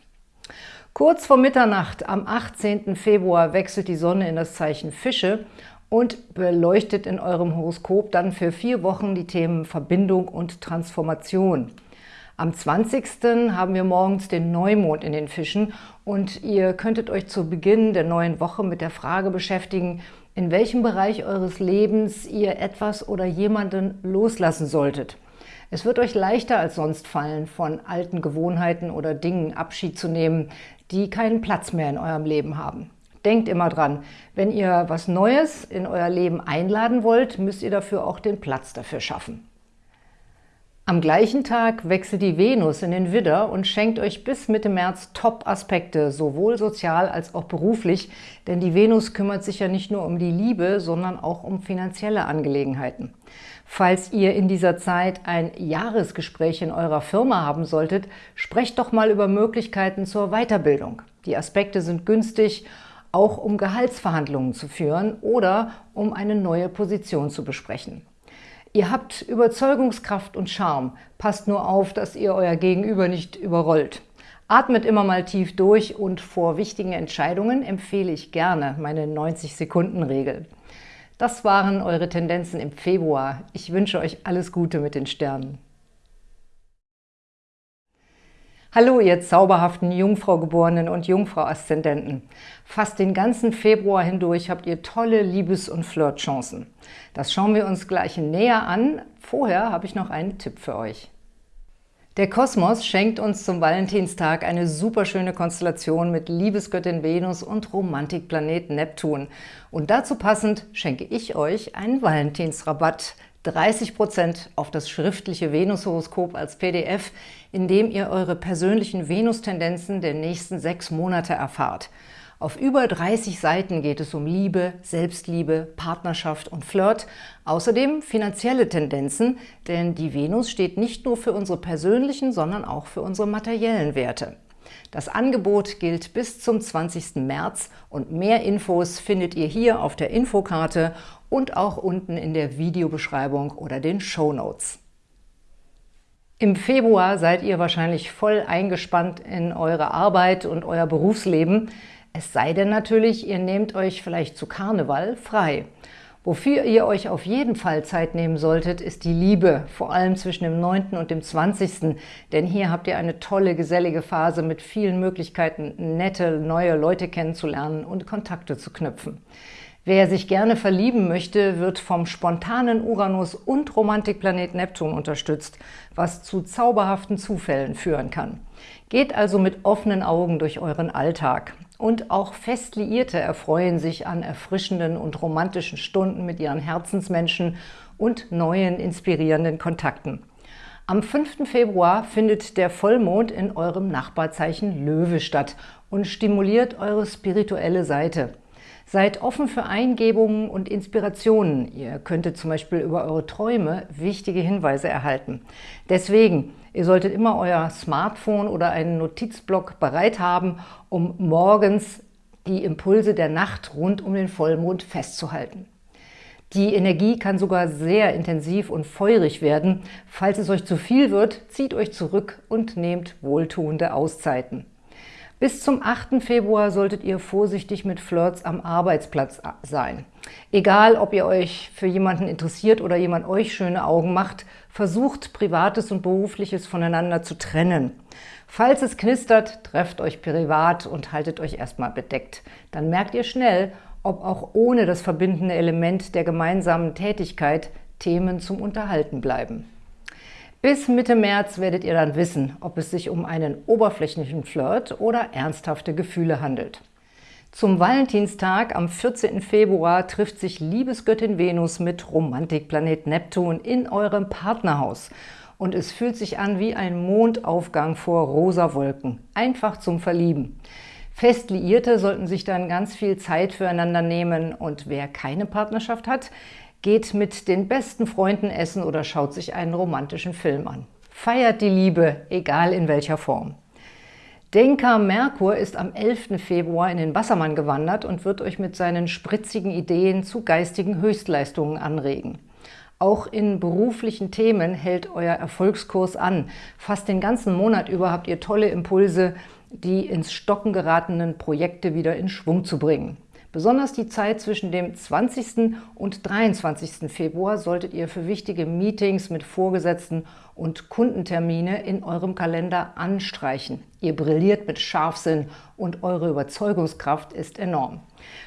Kurz vor Mitternacht am 18. Februar wechselt die Sonne in das Zeichen Fische und beleuchtet in eurem Horoskop dann für vier Wochen die Themen Verbindung und Transformation. Am 20. haben wir morgens den Neumond in den Fischen und ihr könntet euch zu Beginn der neuen Woche mit der Frage beschäftigen, in welchem Bereich eures Lebens ihr etwas oder jemanden loslassen solltet. Es wird euch leichter als sonst fallen, von alten Gewohnheiten oder Dingen Abschied zu nehmen, die keinen Platz mehr in eurem Leben haben. Denkt immer dran, wenn ihr was Neues in euer Leben einladen wollt, müsst ihr dafür auch den Platz dafür schaffen. Am gleichen Tag wechselt die Venus in den Widder und schenkt euch bis Mitte März Top-Aspekte, sowohl sozial als auch beruflich, denn die Venus kümmert sich ja nicht nur um die Liebe, sondern auch um finanzielle Angelegenheiten. Falls ihr in dieser Zeit ein Jahresgespräch in eurer Firma haben solltet, sprecht doch mal über Möglichkeiten zur Weiterbildung. Die Aspekte sind günstig, auch um Gehaltsverhandlungen zu führen oder um eine neue Position zu besprechen. Ihr habt Überzeugungskraft und Charme. Passt nur auf, dass ihr euer Gegenüber nicht überrollt. Atmet immer mal tief durch und vor wichtigen Entscheidungen empfehle ich gerne meine 90-Sekunden-Regel. Das waren eure Tendenzen im Februar. Ich wünsche euch alles Gute mit den Sternen. Hallo, ihr zauberhaften Jungfrau-Geborenen und Jungfrau-Aszendenten. Fast den ganzen Februar hindurch habt ihr tolle Liebes- und Flirtchancen. Das schauen wir uns gleich näher an. Vorher habe ich noch einen Tipp für euch. Der Kosmos schenkt uns zum Valentinstag eine superschöne Konstellation mit Liebesgöttin Venus und Romantikplanet Neptun. Und dazu passend schenke ich euch einen Valentinsrabatt, 30% auf das schriftliche Venushoroskop als PDF, in dem ihr eure persönlichen Venustendenzen der nächsten sechs Monate erfahrt. Auf über 30 Seiten geht es um Liebe, Selbstliebe, Partnerschaft und Flirt, außerdem finanzielle Tendenzen, denn die Venus steht nicht nur für unsere persönlichen, sondern auch für unsere materiellen Werte. Das Angebot gilt bis zum 20. März und mehr Infos findet ihr hier auf der Infokarte und auch unten in der Videobeschreibung oder den Show Notes. Im Februar seid ihr wahrscheinlich voll eingespannt in eure Arbeit und euer Berufsleben. Es sei denn natürlich, ihr nehmt euch vielleicht zu Karneval frei. Wofür ihr euch auf jeden Fall Zeit nehmen solltet, ist die Liebe, vor allem zwischen dem 9. und dem 20. Denn hier habt ihr eine tolle, gesellige Phase mit vielen Möglichkeiten, nette, neue Leute kennenzulernen und Kontakte zu knüpfen. Wer sich gerne verlieben möchte, wird vom spontanen Uranus und Romantikplanet Neptun unterstützt, was zu zauberhaften Zufällen führen kann. Geht also mit offenen Augen durch euren Alltag. Und auch Festliierte erfreuen sich an erfrischenden und romantischen Stunden mit ihren Herzensmenschen und neuen, inspirierenden Kontakten. Am 5. Februar findet der Vollmond in eurem Nachbarzeichen Löwe statt und stimuliert eure spirituelle Seite. Seid offen für Eingebungen und Inspirationen. Ihr könntet zum Beispiel über eure Träume wichtige Hinweise erhalten. Deswegen, ihr solltet immer euer Smartphone oder einen Notizblock bereit haben, um morgens die Impulse der Nacht rund um den Vollmond festzuhalten. Die Energie kann sogar sehr intensiv und feurig werden. Falls es euch zu viel wird, zieht euch zurück und nehmt wohltuende Auszeiten. Bis zum 8. Februar solltet ihr vorsichtig mit Flirts am Arbeitsplatz sein. Egal, ob ihr euch für jemanden interessiert oder jemand euch schöne Augen macht, versucht Privates und Berufliches voneinander zu trennen. Falls es knistert, trefft euch privat und haltet euch erstmal bedeckt. Dann merkt ihr schnell, ob auch ohne das verbindende Element der gemeinsamen Tätigkeit Themen zum Unterhalten bleiben. Bis Mitte März werdet ihr dann wissen, ob es sich um einen oberflächlichen Flirt oder ernsthafte Gefühle handelt. Zum Valentinstag am 14. Februar trifft sich Liebesgöttin Venus mit Romantikplanet Neptun in eurem Partnerhaus. Und es fühlt sich an wie ein Mondaufgang vor rosa Wolken. Einfach zum Verlieben. Fest Liierte sollten sich dann ganz viel Zeit füreinander nehmen und wer keine Partnerschaft hat, geht mit den besten Freunden essen oder schaut sich einen romantischen Film an. Feiert die Liebe, egal in welcher Form. Denker Merkur ist am 11. Februar in den Wassermann gewandert und wird euch mit seinen spritzigen Ideen zu geistigen Höchstleistungen anregen. Auch in beruflichen Themen hält euer Erfolgskurs an. Fast den ganzen Monat über habt ihr tolle Impulse, die ins Stocken geratenen Projekte wieder in Schwung zu bringen. Besonders die Zeit zwischen dem 20. und 23. Februar solltet ihr für wichtige Meetings mit Vorgesetzten und Kundentermine in eurem Kalender anstreichen. Ihr brilliert mit Scharfsinn und eure Überzeugungskraft ist enorm.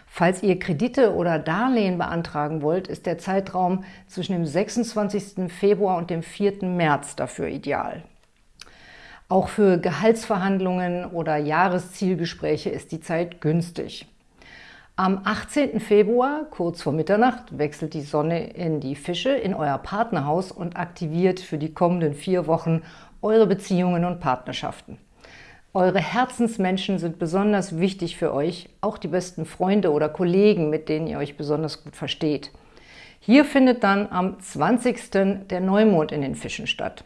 Falls ihr Kredite oder Darlehen beantragen wollt, ist der Zeitraum zwischen dem 26. Februar und dem 4. März dafür ideal. Auch für Gehaltsverhandlungen oder Jahreszielgespräche ist die Zeit günstig. Am 18. Februar, kurz vor Mitternacht, wechselt die Sonne in die Fische, in euer Partnerhaus und aktiviert für die kommenden vier Wochen eure Beziehungen und Partnerschaften. Eure Herzensmenschen sind besonders wichtig für euch, auch die besten Freunde oder Kollegen, mit denen ihr euch besonders gut versteht. Hier findet dann am 20. der Neumond in den Fischen statt.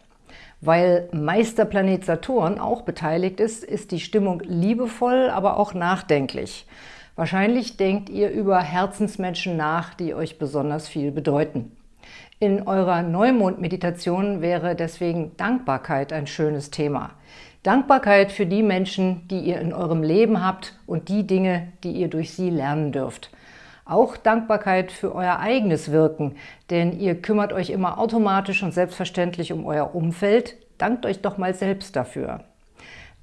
Weil Meisterplanet Saturn auch beteiligt ist, ist die Stimmung liebevoll, aber auch nachdenklich. Wahrscheinlich denkt ihr über Herzensmenschen nach, die euch besonders viel bedeuten. In eurer Neumond-Meditation wäre deswegen Dankbarkeit ein schönes Thema. Dankbarkeit für die Menschen, die ihr in eurem Leben habt und die Dinge, die ihr durch sie lernen dürft. Auch Dankbarkeit für euer eigenes Wirken, denn ihr kümmert euch immer automatisch und selbstverständlich um euer Umfeld. Dankt euch doch mal selbst dafür.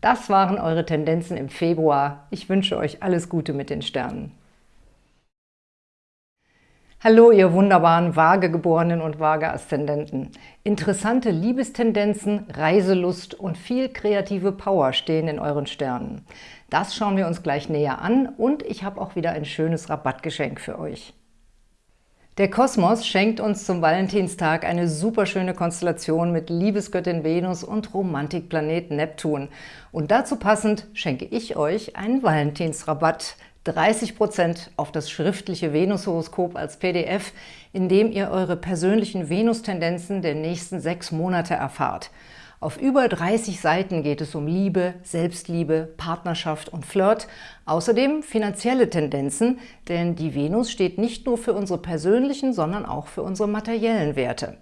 Das waren eure Tendenzen im Februar. Ich wünsche euch alles Gute mit den Sternen. Hallo, ihr wunderbaren Waagegeborenen und Waage-Aszendenten. Interessante Liebestendenzen, Reiselust und viel kreative Power stehen in euren Sternen. Das schauen wir uns gleich näher an und ich habe auch wieder ein schönes Rabattgeschenk für euch. Der Kosmos schenkt uns zum Valentinstag eine superschöne Konstellation mit Liebesgöttin Venus und Romantikplanet Neptun. Und dazu passend schenke ich euch einen Valentinsrabatt, 30% auf das schriftliche Venushoroskop als PDF, in dem ihr eure persönlichen Venustendenzen der nächsten sechs Monate erfahrt. Auf über 30 Seiten geht es um Liebe, Selbstliebe, Partnerschaft und Flirt, außerdem finanzielle Tendenzen, denn die Venus steht nicht nur für unsere persönlichen, sondern auch für unsere materiellen Werte.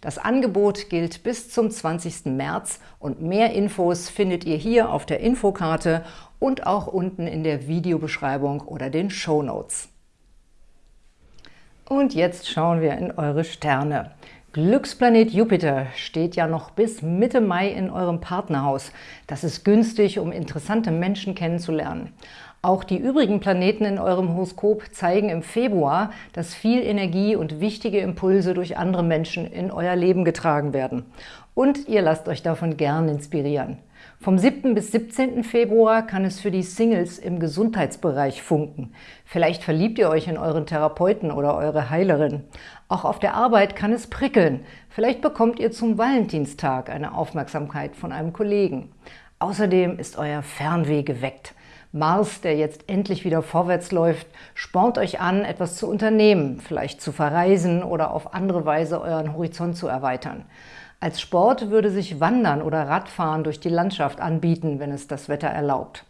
Das Angebot gilt bis zum 20. März und mehr Infos findet ihr hier auf der Infokarte und auch unten in der Videobeschreibung oder den Show Notes. Und jetzt schauen wir in eure Sterne. Glücksplanet Jupiter steht ja noch bis Mitte Mai in eurem Partnerhaus. Das ist günstig, um interessante Menschen kennenzulernen. Auch die übrigen Planeten in eurem Horoskop zeigen im Februar, dass viel Energie und wichtige Impulse durch andere Menschen in euer Leben getragen werden. Und ihr lasst euch davon gern inspirieren. Vom 7. bis 17. Februar kann es für die Singles im Gesundheitsbereich funken. Vielleicht verliebt ihr euch in euren Therapeuten oder eure Heilerin. Auch auf der Arbeit kann es prickeln. Vielleicht bekommt ihr zum Valentinstag eine Aufmerksamkeit von einem Kollegen. Außerdem ist euer Fernweh geweckt. Mars, der jetzt endlich wieder vorwärts läuft, spornt euch an, etwas zu unternehmen, vielleicht zu verreisen oder auf andere Weise euren Horizont zu erweitern. Als Sport würde sich Wandern oder Radfahren durch die Landschaft anbieten, wenn es das Wetter erlaubt.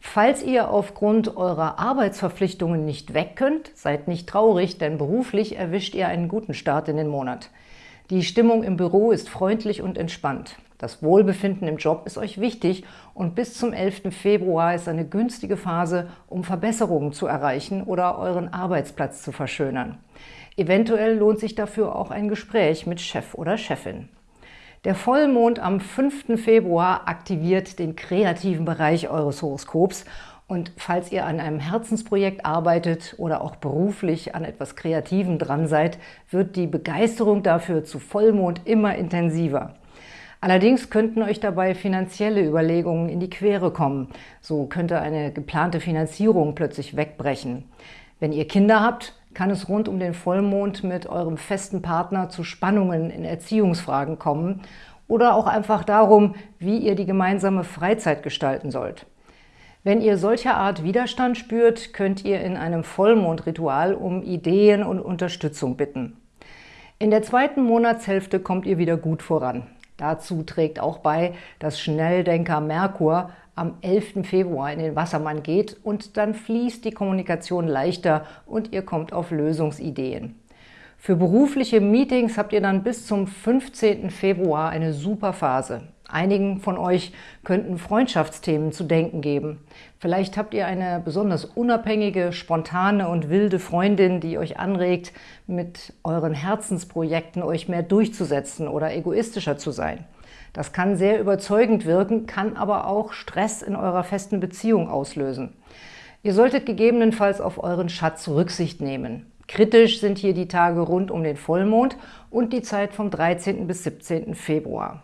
Falls ihr aufgrund eurer Arbeitsverpflichtungen nicht weg könnt, seid nicht traurig, denn beruflich erwischt ihr einen guten Start in den Monat. Die Stimmung im Büro ist freundlich und entspannt. Das Wohlbefinden im Job ist euch wichtig und bis zum 11. Februar ist eine günstige Phase, um Verbesserungen zu erreichen oder euren Arbeitsplatz zu verschönern. Eventuell lohnt sich dafür auch ein Gespräch mit Chef oder Chefin. Der Vollmond am 5. Februar aktiviert den kreativen Bereich eures Horoskops und falls ihr an einem Herzensprojekt arbeitet oder auch beruflich an etwas Kreativem dran seid, wird die Begeisterung dafür zu Vollmond immer intensiver. Allerdings könnten euch dabei finanzielle Überlegungen in die Quere kommen. So könnte eine geplante Finanzierung plötzlich wegbrechen. Wenn ihr Kinder habt, kann es rund um den Vollmond mit eurem festen Partner zu Spannungen in Erziehungsfragen kommen oder auch einfach darum, wie ihr die gemeinsame Freizeit gestalten sollt. Wenn ihr solcher Art Widerstand spürt, könnt ihr in einem Vollmondritual um Ideen und Unterstützung bitten. In der zweiten Monatshälfte kommt ihr wieder gut voran. Dazu trägt auch bei, dass Schnelldenker Merkur am 11. Februar in den Wassermann geht und dann fließt die Kommunikation leichter und ihr kommt auf Lösungsideen. Für berufliche Meetings habt ihr dann bis zum 15. Februar eine super Phase. Einigen von euch könnten Freundschaftsthemen zu denken geben. Vielleicht habt ihr eine besonders unabhängige, spontane und wilde Freundin, die euch anregt, mit euren Herzensprojekten euch mehr durchzusetzen oder egoistischer zu sein. Das kann sehr überzeugend wirken, kann aber auch Stress in eurer festen Beziehung auslösen. Ihr solltet gegebenenfalls auf euren Schatz Rücksicht nehmen. Kritisch sind hier die Tage rund um den Vollmond und die Zeit vom 13. bis 17. Februar.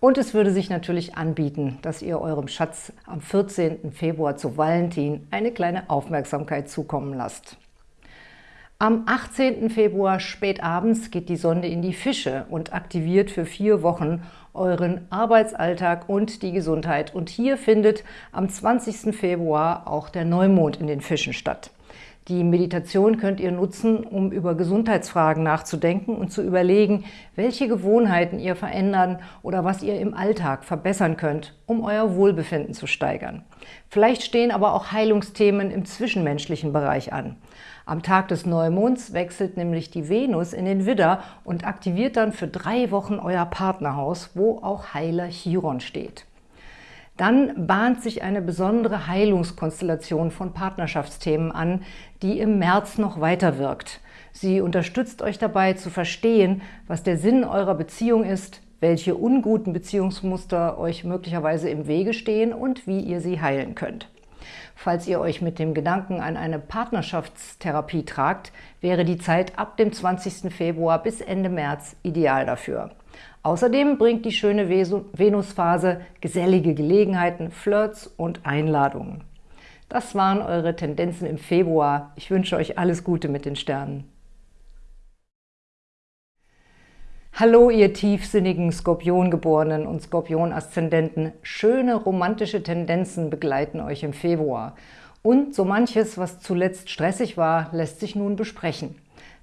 Und es würde sich natürlich anbieten, dass ihr eurem Schatz am 14. Februar zu Valentin eine kleine Aufmerksamkeit zukommen lasst. Am 18. Februar spät abends geht die Sonde in die Fische und aktiviert für vier Wochen euren Arbeitsalltag und die Gesundheit. Und hier findet am 20. Februar auch der Neumond in den Fischen statt. Die Meditation könnt ihr nutzen, um über Gesundheitsfragen nachzudenken und zu überlegen, welche Gewohnheiten ihr verändern oder was ihr im Alltag verbessern könnt, um euer Wohlbefinden zu steigern. Vielleicht stehen aber auch Heilungsthemen im zwischenmenschlichen Bereich an. Am Tag des Neumonds wechselt nämlich die Venus in den Widder und aktiviert dann für drei Wochen euer Partnerhaus, wo auch Heiler Chiron steht. Dann bahnt sich eine besondere Heilungskonstellation von Partnerschaftsthemen an, die im März noch weiter wirkt. Sie unterstützt euch dabei zu verstehen, was der Sinn eurer Beziehung ist, welche unguten Beziehungsmuster euch möglicherweise im Wege stehen und wie ihr sie heilen könnt. Falls ihr euch mit dem Gedanken an eine Partnerschaftstherapie tragt, wäre die Zeit ab dem 20. Februar bis Ende März ideal dafür. Außerdem bringt die schöne Venusphase gesellige Gelegenheiten, Flirts und Einladungen. Das waren eure Tendenzen im Februar. Ich wünsche euch alles Gute mit den Sternen. Hallo, ihr tiefsinnigen Skorpiongeborenen und Skorpion-Aszendenten. Schöne romantische Tendenzen begleiten euch im Februar. Und so manches, was zuletzt stressig war, lässt sich nun besprechen.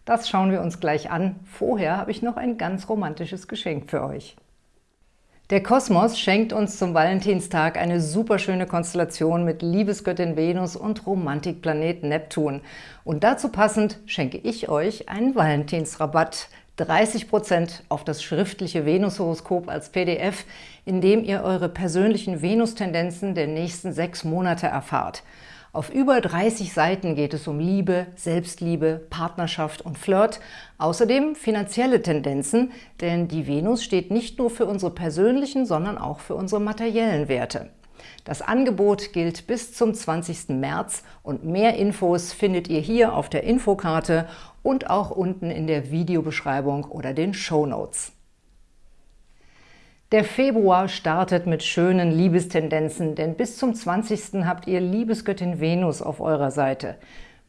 Das schauen wir uns gleich an. Vorher habe ich noch ein ganz romantisches Geschenk für euch. Der Kosmos schenkt uns zum Valentinstag eine superschöne Konstellation mit Liebesgöttin Venus und Romantikplanet Neptun. Und dazu passend schenke ich euch einen Valentinsrabatt. 30% auf das schriftliche Venushoroskop als PDF, in dem ihr eure persönlichen Venustendenzen der nächsten sechs Monate erfahrt. Auf über 30 Seiten geht es um Liebe, Selbstliebe, Partnerschaft und Flirt, außerdem finanzielle Tendenzen, denn die Venus steht nicht nur für unsere persönlichen, sondern auch für unsere materiellen Werte. Das Angebot gilt bis zum 20. März und mehr Infos findet ihr hier auf der Infokarte und auch unten in der Videobeschreibung oder den Show Notes. Der Februar startet mit schönen Liebestendenzen, denn bis zum 20. habt ihr Liebesgöttin Venus auf eurer Seite.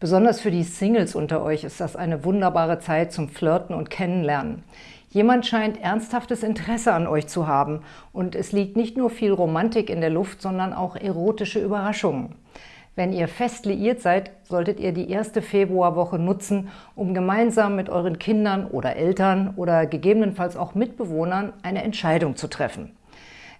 Besonders für die Singles unter euch ist das eine wunderbare Zeit zum Flirten und Kennenlernen. Jemand scheint ernsthaftes Interesse an euch zu haben und es liegt nicht nur viel Romantik in der Luft, sondern auch erotische Überraschungen. Wenn ihr fest liiert seid, solltet ihr die erste Februarwoche nutzen, um gemeinsam mit euren Kindern oder Eltern oder gegebenenfalls auch Mitbewohnern eine Entscheidung zu treffen.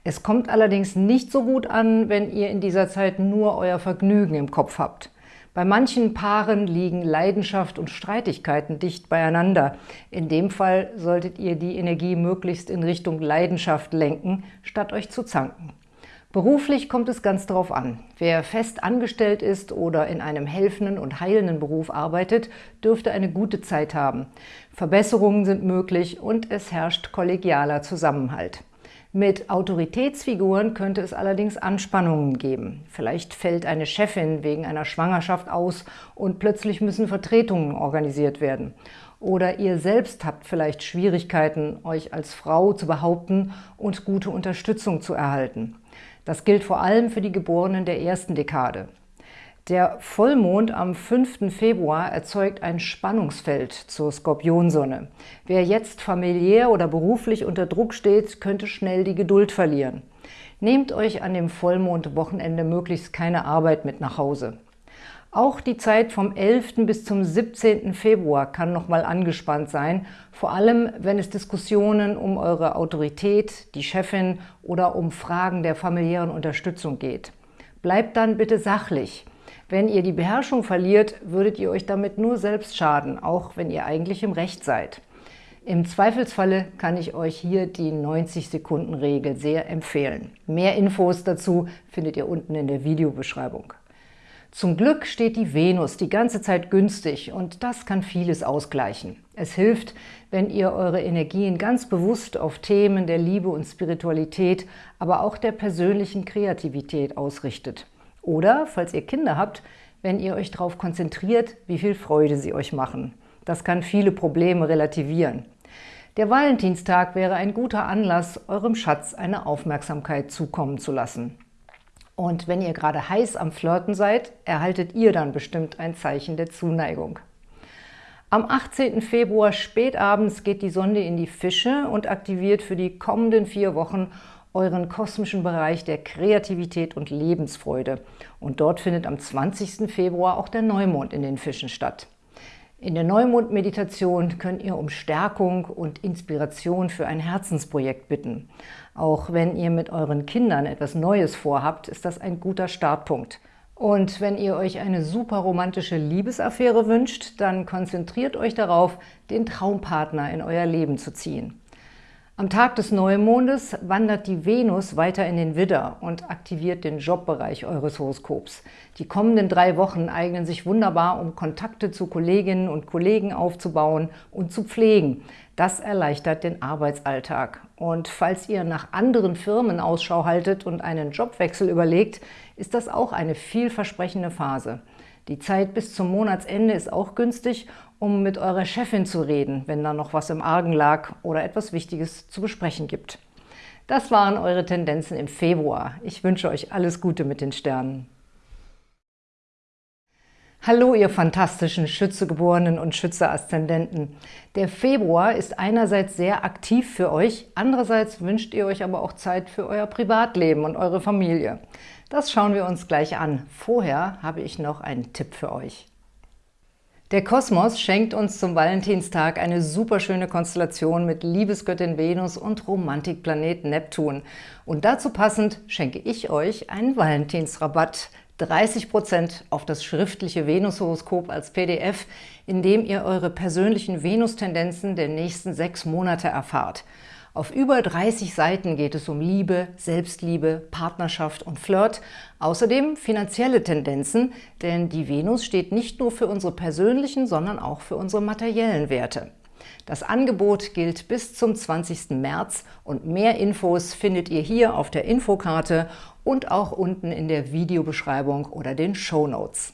Es kommt allerdings nicht so gut an, wenn ihr in dieser Zeit nur euer Vergnügen im Kopf habt. Bei manchen Paaren liegen Leidenschaft und Streitigkeiten dicht beieinander. In dem Fall solltet ihr die Energie möglichst in Richtung Leidenschaft lenken, statt euch zu zanken. Beruflich kommt es ganz darauf an. Wer fest angestellt ist oder in einem helfenden und heilenden Beruf arbeitet, dürfte eine gute Zeit haben. Verbesserungen sind möglich und es herrscht kollegialer Zusammenhalt. Mit Autoritätsfiguren könnte es allerdings Anspannungen geben. Vielleicht fällt eine Chefin wegen einer Schwangerschaft aus und plötzlich müssen Vertretungen organisiert werden. Oder ihr selbst habt vielleicht Schwierigkeiten, euch als Frau zu behaupten und gute Unterstützung zu erhalten. Das gilt vor allem für die Geborenen der ersten Dekade. Der Vollmond am 5. Februar erzeugt ein Spannungsfeld zur Skorpionsonne. Wer jetzt familiär oder beruflich unter Druck steht, könnte schnell die Geduld verlieren. Nehmt euch an dem Vollmondwochenende möglichst keine Arbeit mit nach Hause. Auch die Zeit vom 11. bis zum 17. Februar kann nochmal angespannt sein, vor allem wenn es Diskussionen um eure Autorität, die Chefin oder um Fragen der familiären Unterstützung geht. Bleibt dann bitte sachlich. Wenn ihr die Beherrschung verliert, würdet ihr euch damit nur selbst schaden, auch wenn ihr eigentlich im Recht seid. Im Zweifelsfalle kann ich euch hier die 90-Sekunden-Regel sehr empfehlen. Mehr Infos dazu findet ihr unten in der Videobeschreibung. Zum Glück steht die Venus die ganze Zeit günstig und das kann vieles ausgleichen. Es hilft, wenn ihr eure Energien ganz bewusst auf Themen der Liebe und Spiritualität, aber auch der persönlichen Kreativität ausrichtet. Oder, falls ihr Kinder habt, wenn ihr euch darauf konzentriert, wie viel Freude sie euch machen. Das kann viele Probleme relativieren. Der Valentinstag wäre ein guter Anlass, eurem Schatz eine Aufmerksamkeit zukommen zu lassen. Und wenn ihr gerade heiß am Flirten seid, erhaltet ihr dann bestimmt ein Zeichen der Zuneigung. Am 18. Februar spätabends geht die Sonde in die Fische und aktiviert für die kommenden vier Wochen euren kosmischen Bereich der Kreativität und Lebensfreude. Und dort findet am 20. Februar auch der Neumond in den Fischen statt. In der Neumond-Meditation könnt ihr um Stärkung und Inspiration für ein Herzensprojekt bitten. Auch wenn ihr mit euren Kindern etwas Neues vorhabt, ist das ein guter Startpunkt. Und wenn ihr euch eine super romantische Liebesaffäre wünscht, dann konzentriert euch darauf, den Traumpartner in euer Leben zu ziehen. Am Tag des Neumondes wandert die Venus weiter in den Widder und aktiviert den Jobbereich eures Horoskops. Die kommenden drei Wochen eignen sich wunderbar, um Kontakte zu Kolleginnen und Kollegen aufzubauen und zu pflegen. Das erleichtert den Arbeitsalltag. Und falls ihr nach anderen Firmen Ausschau haltet und einen Jobwechsel überlegt, ist das auch eine vielversprechende Phase. Die Zeit bis zum Monatsende ist auch günstig, um mit eurer Chefin zu reden, wenn da noch was im Argen lag oder etwas Wichtiges zu besprechen gibt. Das waren eure Tendenzen im Februar. Ich wünsche euch alles Gute mit den Sternen. Hallo, ihr fantastischen Schützegeborenen und Schütze-Aszendenten. Der Februar ist einerseits sehr aktiv für euch, andererseits wünscht ihr euch aber auch Zeit für euer Privatleben und eure Familie. Das schauen wir uns gleich an. Vorher habe ich noch einen Tipp für euch. Der Kosmos schenkt uns zum Valentinstag eine superschöne Konstellation mit Liebesgöttin Venus und Romantikplanet Neptun. Und dazu passend schenke ich euch einen Valentinsrabatt. 30% auf das schriftliche Venushoroskop als PDF, in dem ihr eure persönlichen Venustendenzen der nächsten sechs Monate erfahrt. Auf über 30 Seiten geht es um Liebe, Selbstliebe, Partnerschaft und Flirt, außerdem finanzielle Tendenzen, denn die Venus steht nicht nur für unsere persönlichen, sondern auch für unsere materiellen Werte. Das Angebot gilt bis zum 20. März und mehr Infos findet ihr hier auf der Infokarte und auch unten in der Videobeschreibung oder den Show Notes.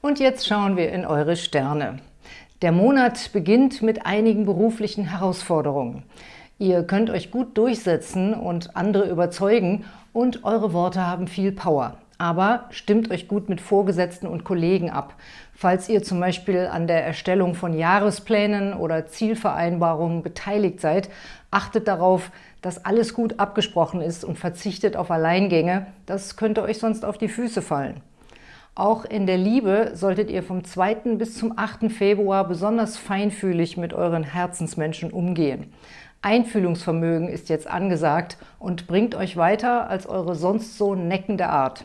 Und jetzt schauen wir in eure Sterne. Der Monat beginnt mit einigen beruflichen Herausforderungen. Ihr könnt euch gut durchsetzen und andere überzeugen und eure Worte haben viel Power. Aber stimmt euch gut mit Vorgesetzten und Kollegen ab. Falls ihr zum Beispiel an der Erstellung von Jahresplänen oder Zielvereinbarungen beteiligt seid, achtet darauf, dass alles gut abgesprochen ist und verzichtet auf Alleingänge. Das könnte euch sonst auf die Füße fallen. Auch in der Liebe solltet ihr vom 2. bis zum 8. Februar besonders feinfühlig mit euren Herzensmenschen umgehen. Einfühlungsvermögen ist jetzt angesagt und bringt euch weiter als eure sonst so neckende Art.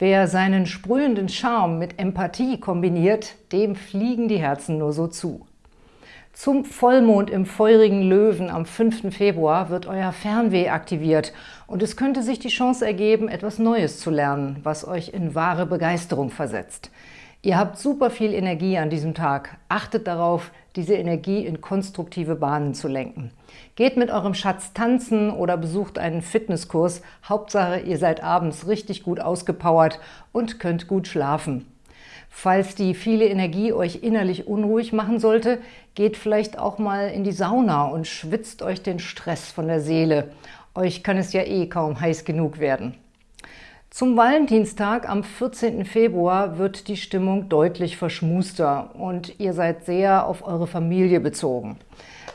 Wer seinen sprühenden Charme mit Empathie kombiniert, dem fliegen die Herzen nur so zu. Zum Vollmond im feurigen Löwen am 5. Februar wird euer Fernweh aktiviert und es könnte sich die Chance ergeben, etwas Neues zu lernen, was euch in wahre Begeisterung versetzt. Ihr habt super viel Energie an diesem Tag. Achtet darauf, diese Energie in konstruktive Bahnen zu lenken. Geht mit eurem Schatz tanzen oder besucht einen Fitnesskurs. Hauptsache, ihr seid abends richtig gut ausgepowert und könnt gut schlafen. Falls die viele Energie euch innerlich unruhig machen sollte, geht vielleicht auch mal in die Sauna und schwitzt euch den Stress von der Seele. Euch kann es ja eh kaum heiß genug werden. Zum Valentinstag am 14. Februar wird die Stimmung deutlich verschmuster und ihr seid sehr auf eure Familie bezogen.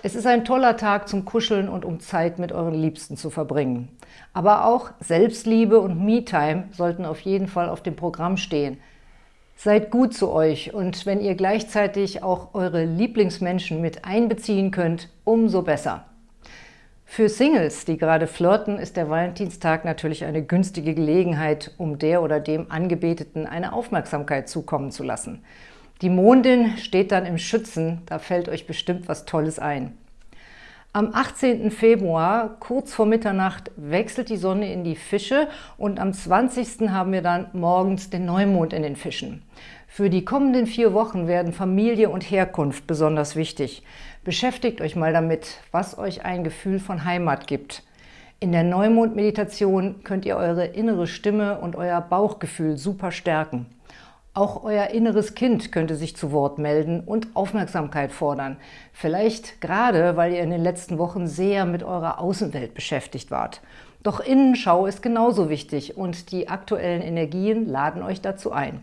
Es ist ein toller Tag zum Kuscheln und um Zeit mit euren Liebsten zu verbringen. Aber auch Selbstliebe und Me-Time sollten auf jeden Fall auf dem Programm stehen. Seid gut zu euch und wenn ihr gleichzeitig auch eure Lieblingsmenschen mit einbeziehen könnt, umso besser. Für Singles, die gerade flirten, ist der Valentinstag natürlich eine günstige Gelegenheit, um der oder dem Angebeteten eine Aufmerksamkeit zukommen zu lassen. Die Mondin steht dann im Schützen, da fällt euch bestimmt was Tolles ein. Am 18. Februar, kurz vor Mitternacht, wechselt die Sonne in die Fische und am 20. haben wir dann morgens den Neumond in den Fischen. Für die kommenden vier Wochen werden Familie und Herkunft besonders wichtig. Beschäftigt euch mal damit, was euch ein Gefühl von Heimat gibt. In der Neumond-Meditation könnt ihr eure innere Stimme und euer Bauchgefühl super stärken. Auch euer inneres Kind könnte sich zu Wort melden und Aufmerksamkeit fordern. Vielleicht gerade, weil ihr in den letzten Wochen sehr mit eurer Außenwelt beschäftigt wart. Doch Innenschau ist genauso wichtig und die aktuellen Energien laden euch dazu ein.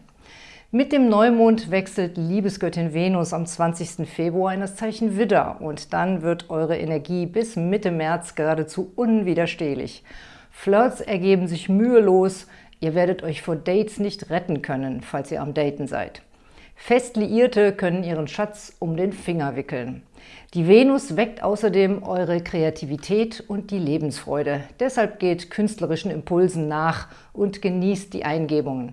Mit dem Neumond wechselt Liebesgöttin Venus am 20. Februar in das Zeichen Widder und dann wird eure Energie bis Mitte März geradezu unwiderstehlich. Flirts ergeben sich mühelos, ihr werdet euch vor Dates nicht retten können, falls ihr am Daten seid. Fest Liierte können ihren Schatz um den Finger wickeln. Die Venus weckt außerdem eure Kreativität und die Lebensfreude. Deshalb geht künstlerischen Impulsen nach und genießt die Eingebungen.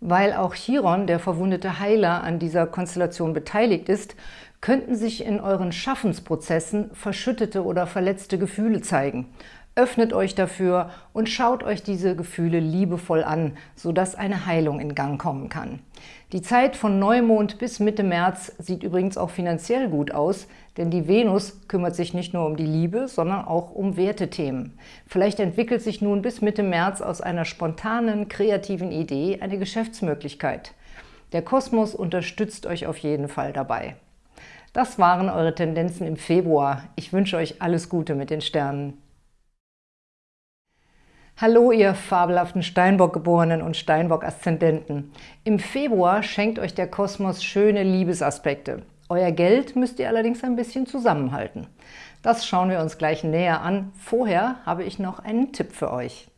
Weil auch Chiron, der verwundete Heiler, an dieser Konstellation beteiligt ist, könnten sich in euren Schaffensprozessen verschüttete oder verletzte Gefühle zeigen. Öffnet euch dafür und schaut euch diese Gefühle liebevoll an, sodass eine Heilung in Gang kommen kann. Die Zeit von Neumond bis Mitte März sieht übrigens auch finanziell gut aus, denn die Venus kümmert sich nicht nur um die Liebe, sondern auch um Wertethemen. Vielleicht entwickelt sich nun bis Mitte März aus einer spontanen, kreativen Idee eine Geschäftsmöglichkeit. Der Kosmos unterstützt euch auf jeden Fall dabei. Das waren eure Tendenzen im Februar. Ich wünsche euch alles Gute mit den Sternen. Hallo, ihr fabelhaften Steinbock-Geborenen und Steinbock-Aszendenten. Im Februar schenkt euch der Kosmos schöne Liebesaspekte. Euer Geld müsst ihr allerdings ein bisschen zusammenhalten. Das schauen wir uns gleich näher an. Vorher habe ich noch einen Tipp für euch.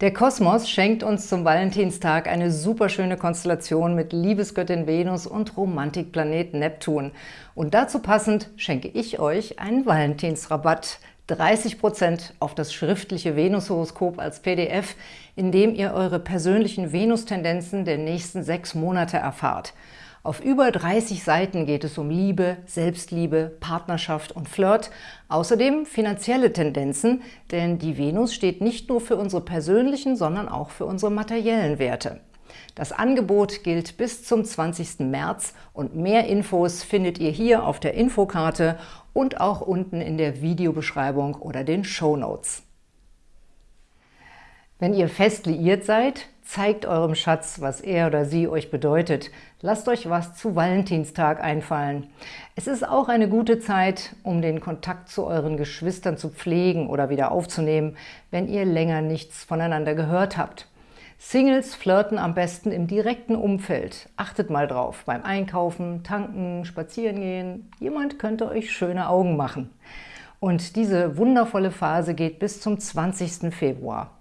Der Kosmos schenkt uns zum Valentinstag eine superschöne Konstellation mit Liebesgöttin Venus und Romantikplanet Neptun. Und dazu passend schenke ich euch einen Valentinsrabatt, 30% auf das schriftliche Venushoroskop als PDF, in dem ihr eure persönlichen Venustendenzen der nächsten sechs Monate erfahrt. Auf über 30 Seiten geht es um Liebe, Selbstliebe, Partnerschaft und Flirt, außerdem finanzielle Tendenzen, denn die Venus steht nicht nur für unsere persönlichen, sondern auch für unsere materiellen Werte. Das Angebot gilt bis zum 20. März und mehr Infos findet ihr hier auf der Infokarte und auch unten in der Videobeschreibung oder den Show Notes. Wenn ihr fest liiert seid, zeigt eurem Schatz, was er oder sie euch bedeutet. Lasst euch was zu Valentinstag einfallen. Es ist auch eine gute Zeit, um den Kontakt zu euren Geschwistern zu pflegen oder wieder aufzunehmen, wenn ihr länger nichts voneinander gehört habt. Singles flirten am besten im direkten Umfeld. Achtet mal drauf, beim Einkaufen, Tanken, Spazierengehen. Jemand könnte euch schöne Augen machen. Und diese wundervolle Phase geht bis zum 20. Februar.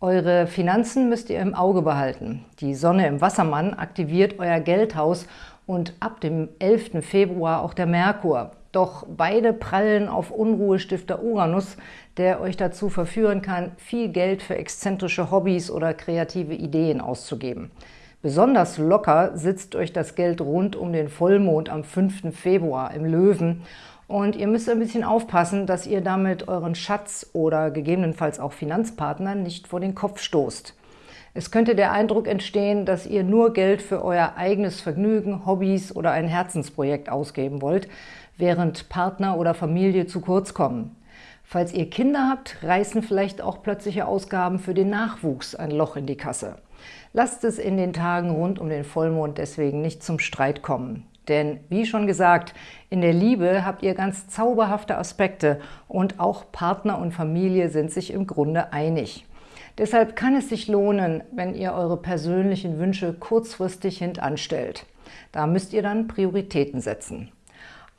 Eure Finanzen müsst ihr im Auge behalten. Die Sonne im Wassermann aktiviert euer Geldhaus und ab dem 11. Februar auch der Merkur. Doch beide prallen auf Unruhestifter Uranus, der euch dazu verführen kann, viel Geld für exzentrische Hobbys oder kreative Ideen auszugeben. Besonders locker sitzt euch das Geld rund um den Vollmond am 5. Februar im Löwen und ihr müsst ein bisschen aufpassen, dass ihr damit euren Schatz oder gegebenenfalls auch Finanzpartnern nicht vor den Kopf stoßt. Es könnte der Eindruck entstehen, dass ihr nur Geld für euer eigenes Vergnügen, Hobbys oder ein Herzensprojekt ausgeben wollt, während Partner oder Familie zu kurz kommen. Falls ihr Kinder habt, reißen vielleicht auch plötzliche Ausgaben für den Nachwuchs ein Loch in die Kasse. Lasst es in den Tagen rund um den Vollmond deswegen nicht zum Streit kommen. Denn, wie schon gesagt, in der Liebe habt ihr ganz zauberhafte Aspekte und auch Partner und Familie sind sich im Grunde einig. Deshalb kann es sich lohnen, wenn ihr eure persönlichen Wünsche kurzfristig hintanstellt. Da müsst ihr dann Prioritäten setzen.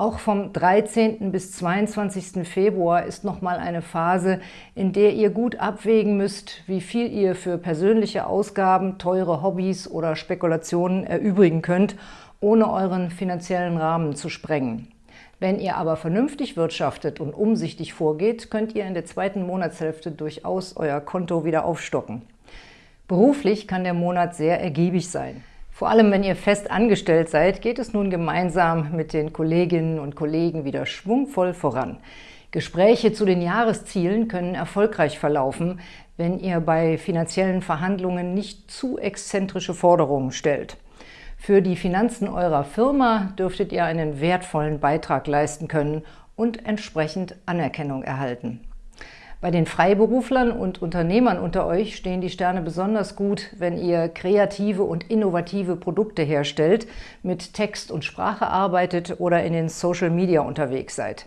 Auch vom 13. bis 22. Februar ist nochmal eine Phase, in der ihr gut abwägen müsst, wie viel ihr für persönliche Ausgaben, teure Hobbys oder Spekulationen erübrigen könnt, ohne euren finanziellen Rahmen zu sprengen. Wenn ihr aber vernünftig wirtschaftet und umsichtig vorgeht, könnt ihr in der zweiten Monatshälfte durchaus euer Konto wieder aufstocken. Beruflich kann der Monat sehr ergiebig sein. Vor allem, wenn ihr fest angestellt seid, geht es nun gemeinsam mit den Kolleginnen und Kollegen wieder schwungvoll voran. Gespräche zu den Jahreszielen können erfolgreich verlaufen, wenn ihr bei finanziellen Verhandlungen nicht zu exzentrische Forderungen stellt. Für die Finanzen eurer Firma dürftet ihr einen wertvollen Beitrag leisten können und entsprechend Anerkennung erhalten. Bei den Freiberuflern und Unternehmern unter euch stehen die Sterne besonders gut, wenn ihr kreative und innovative Produkte herstellt, mit Text und Sprache arbeitet oder in den Social Media unterwegs seid.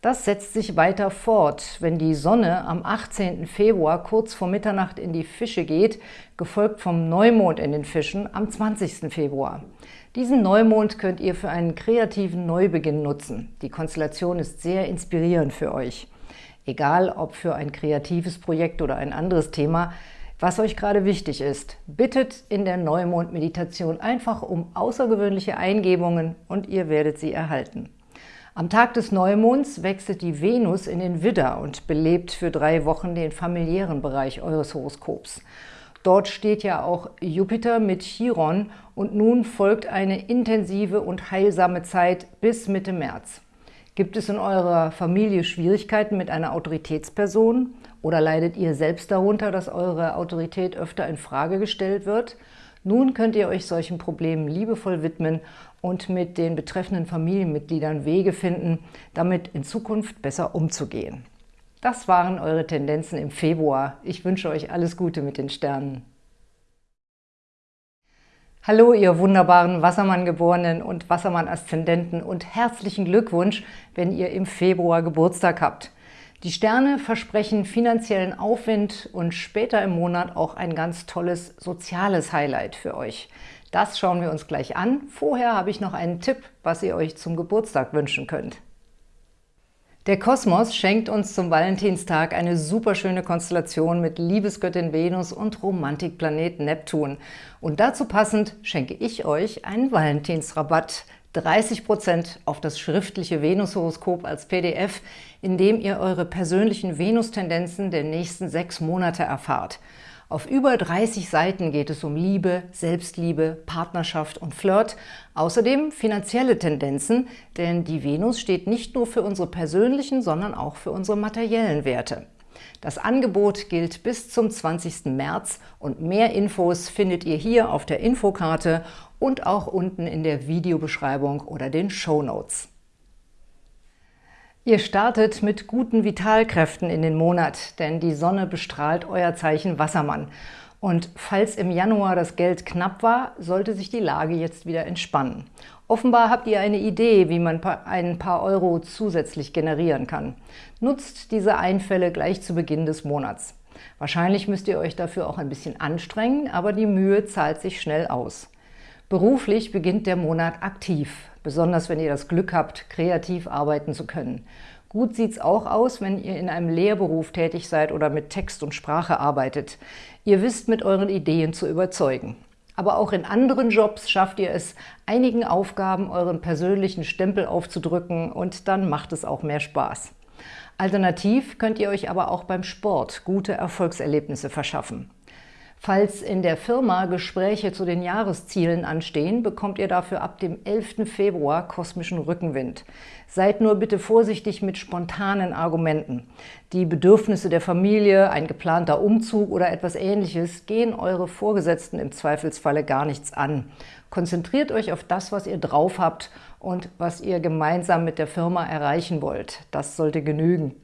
Das setzt sich weiter fort, wenn die Sonne am 18. Februar kurz vor Mitternacht in die Fische geht, gefolgt vom Neumond in den Fischen am 20. Februar. Diesen Neumond könnt ihr für einen kreativen Neubeginn nutzen. Die Konstellation ist sehr inspirierend für euch. Egal ob für ein kreatives Projekt oder ein anderes Thema, was euch gerade wichtig ist, bittet in der Neumond-Meditation einfach um außergewöhnliche Eingebungen und ihr werdet sie erhalten. Am Tag des Neumonds wechselt die Venus in den Widder und belebt für drei Wochen den familiären Bereich eures Horoskops. Dort steht ja auch Jupiter mit Chiron und nun folgt eine intensive und heilsame Zeit bis Mitte März. Gibt es in eurer Familie Schwierigkeiten mit einer Autoritätsperson oder leidet ihr selbst darunter, dass eure Autorität öfter in Frage gestellt wird? Nun könnt ihr euch solchen Problemen liebevoll widmen und mit den betreffenden Familienmitgliedern Wege finden, damit in Zukunft besser umzugehen. Das waren eure Tendenzen im Februar. Ich wünsche euch alles Gute mit den Sternen. Hallo, ihr wunderbaren Wassermann-Geborenen und Wassermann-Aszendenten und herzlichen Glückwunsch, wenn ihr im Februar Geburtstag habt. Die Sterne versprechen finanziellen Aufwind und später im Monat auch ein ganz tolles soziales Highlight für euch. Das schauen wir uns gleich an. Vorher habe ich noch einen Tipp, was ihr euch zum Geburtstag wünschen könnt. Der Kosmos schenkt uns zum Valentinstag eine superschöne Konstellation mit Liebesgöttin Venus und Romantikplanet Neptun. Und dazu passend schenke ich euch einen Valentinsrabatt, 30% auf das schriftliche Venushoroskop als PDF, in dem ihr eure persönlichen Venustendenzen der nächsten sechs Monate erfahrt. Auf über 30 Seiten geht es um Liebe, Selbstliebe, Partnerschaft und Flirt, außerdem finanzielle Tendenzen, denn die Venus steht nicht nur für unsere persönlichen, sondern auch für unsere materiellen Werte. Das Angebot gilt bis zum 20. März und mehr Infos findet ihr hier auf der Infokarte und auch unten in der Videobeschreibung oder den Show Notes. Ihr startet mit guten Vitalkräften in den Monat, denn die Sonne bestrahlt euer Zeichen Wassermann. Und falls im Januar das Geld knapp war, sollte sich die Lage jetzt wieder entspannen. Offenbar habt ihr eine Idee, wie man ein paar Euro zusätzlich generieren kann. Nutzt diese Einfälle gleich zu Beginn des Monats. Wahrscheinlich müsst ihr euch dafür auch ein bisschen anstrengen, aber die Mühe zahlt sich schnell aus. Beruflich beginnt der Monat aktiv, besonders wenn ihr das Glück habt, kreativ arbeiten zu können. Gut sieht es auch aus, wenn ihr in einem Lehrberuf tätig seid oder mit Text und Sprache arbeitet. Ihr wisst, mit euren Ideen zu überzeugen. Aber auch in anderen Jobs schafft ihr es, einigen Aufgaben euren persönlichen Stempel aufzudrücken und dann macht es auch mehr Spaß. Alternativ könnt ihr euch aber auch beim Sport gute Erfolgserlebnisse verschaffen. Falls in der Firma Gespräche zu den Jahreszielen anstehen, bekommt ihr dafür ab dem 11. Februar kosmischen Rückenwind. Seid nur bitte vorsichtig mit spontanen Argumenten. Die Bedürfnisse der Familie, ein geplanter Umzug oder etwas Ähnliches gehen eure Vorgesetzten im Zweifelsfalle gar nichts an. Konzentriert euch auf das, was ihr drauf habt und was ihr gemeinsam mit der Firma erreichen wollt. Das sollte genügen.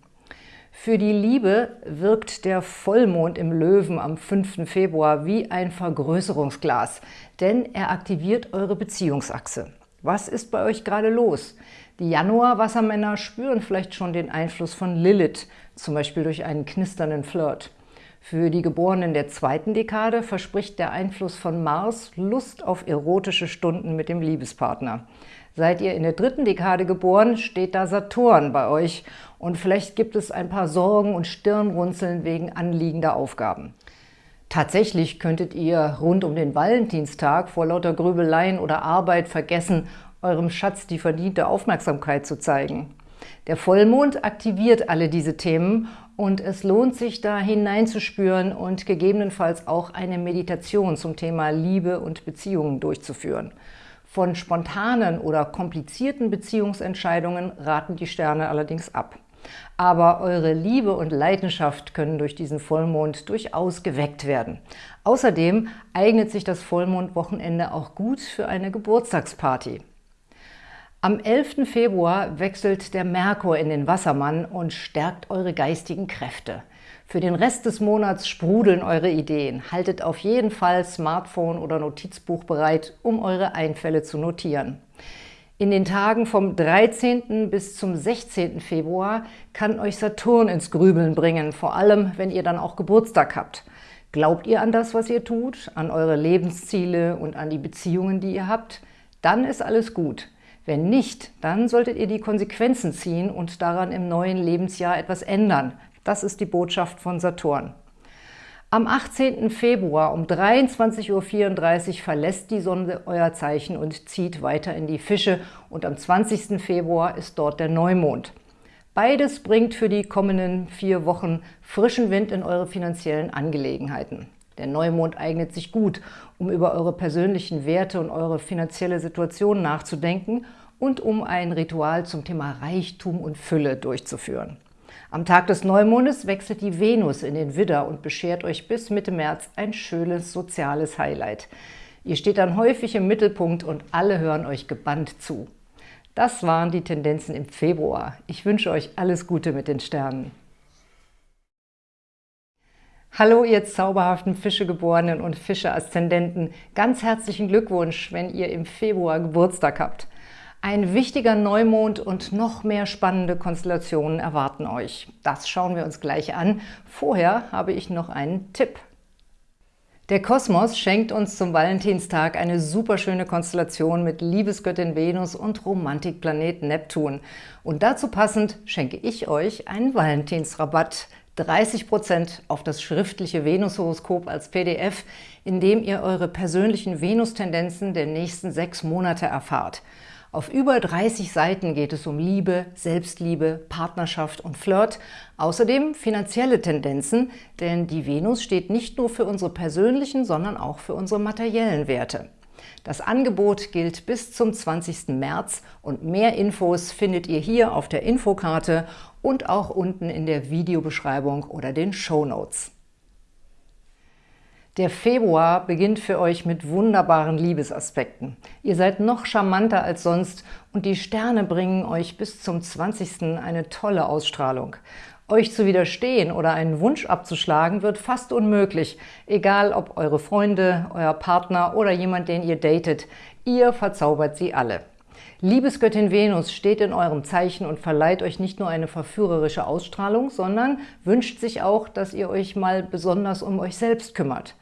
Für die Liebe wirkt der Vollmond im Löwen am 5. Februar wie ein Vergrößerungsglas, denn er aktiviert eure Beziehungsachse. Was ist bei euch gerade los? Die Januar-Wassermänner spüren vielleicht schon den Einfluss von Lilith, zum Beispiel durch einen knisternden Flirt. Für die Geborenen der zweiten Dekade verspricht der Einfluss von Mars Lust auf erotische Stunden mit dem Liebespartner. Seid ihr in der dritten Dekade geboren, steht da Saturn bei euch und vielleicht gibt es ein paar Sorgen und Stirnrunzeln wegen anliegender Aufgaben. Tatsächlich könntet ihr rund um den Valentinstag vor lauter Grübeleien oder Arbeit vergessen, eurem Schatz die verdiente Aufmerksamkeit zu zeigen. Der Vollmond aktiviert alle diese Themen und es lohnt sich da hineinzuspüren und gegebenenfalls auch eine Meditation zum Thema Liebe und Beziehungen durchzuführen. Von spontanen oder komplizierten Beziehungsentscheidungen raten die Sterne allerdings ab. Aber eure Liebe und Leidenschaft können durch diesen Vollmond durchaus geweckt werden. Außerdem eignet sich das Vollmondwochenende auch gut für eine Geburtstagsparty. Am 11. Februar wechselt der Merkur in den Wassermann und stärkt eure geistigen Kräfte. Für den Rest des Monats sprudeln eure Ideen. Haltet auf jeden Fall Smartphone oder Notizbuch bereit, um eure Einfälle zu notieren. In den Tagen vom 13. bis zum 16. Februar kann euch Saturn ins Grübeln bringen, vor allem, wenn ihr dann auch Geburtstag habt. Glaubt ihr an das, was ihr tut, an eure Lebensziele und an die Beziehungen, die ihr habt? Dann ist alles gut. Wenn nicht, dann solltet ihr die Konsequenzen ziehen und daran im neuen Lebensjahr etwas ändern. Das ist die Botschaft von Saturn. Am 18. Februar um 23.34 Uhr verlässt die Sonne euer Zeichen und zieht weiter in die Fische und am 20. Februar ist dort der Neumond. Beides bringt für die kommenden vier Wochen frischen Wind in eure finanziellen Angelegenheiten. Der Neumond eignet sich gut, um über eure persönlichen Werte und eure finanzielle Situation nachzudenken und um ein Ritual zum Thema Reichtum und Fülle durchzuführen. Am Tag des Neumondes wechselt die Venus in den Widder und beschert euch bis Mitte März ein schönes soziales Highlight. Ihr steht dann häufig im Mittelpunkt und alle hören euch gebannt zu. Das waren die Tendenzen im Februar. Ich wünsche euch alles Gute mit den Sternen. Hallo, ihr zauberhaften Fischegeborenen und Fische-Aszendenten. Ganz herzlichen Glückwunsch, wenn ihr im Februar Geburtstag habt. Ein wichtiger Neumond und noch mehr spannende Konstellationen erwarten euch. Das schauen wir uns gleich an. Vorher habe ich noch einen Tipp. Der Kosmos schenkt uns zum Valentinstag eine superschöne Konstellation mit Liebesgöttin Venus und Romantikplanet Neptun. Und dazu passend schenke ich euch einen Valentinsrabatt – 30% auf das schriftliche Venushoroskop als PDF, in dem ihr eure persönlichen Venustendenzen der nächsten sechs Monate erfahrt. Auf über 30 Seiten geht es um Liebe, Selbstliebe, Partnerschaft und Flirt, außerdem finanzielle Tendenzen, denn die Venus steht nicht nur für unsere persönlichen, sondern auch für unsere materiellen Werte. Das Angebot gilt bis zum 20. März und mehr Infos findet ihr hier auf der Infokarte und auch unten in der Videobeschreibung oder den Show Notes. Der Februar beginnt für euch mit wunderbaren Liebesaspekten. Ihr seid noch charmanter als sonst und die Sterne bringen euch bis zum 20. eine tolle Ausstrahlung. Euch zu widerstehen oder einen Wunsch abzuschlagen wird fast unmöglich, egal ob eure Freunde, euer Partner oder jemand, den ihr datet. Ihr verzaubert sie alle. Liebesgöttin Venus steht in eurem Zeichen und verleiht euch nicht nur eine verführerische Ausstrahlung, sondern wünscht sich auch, dass ihr euch mal besonders um euch selbst kümmert.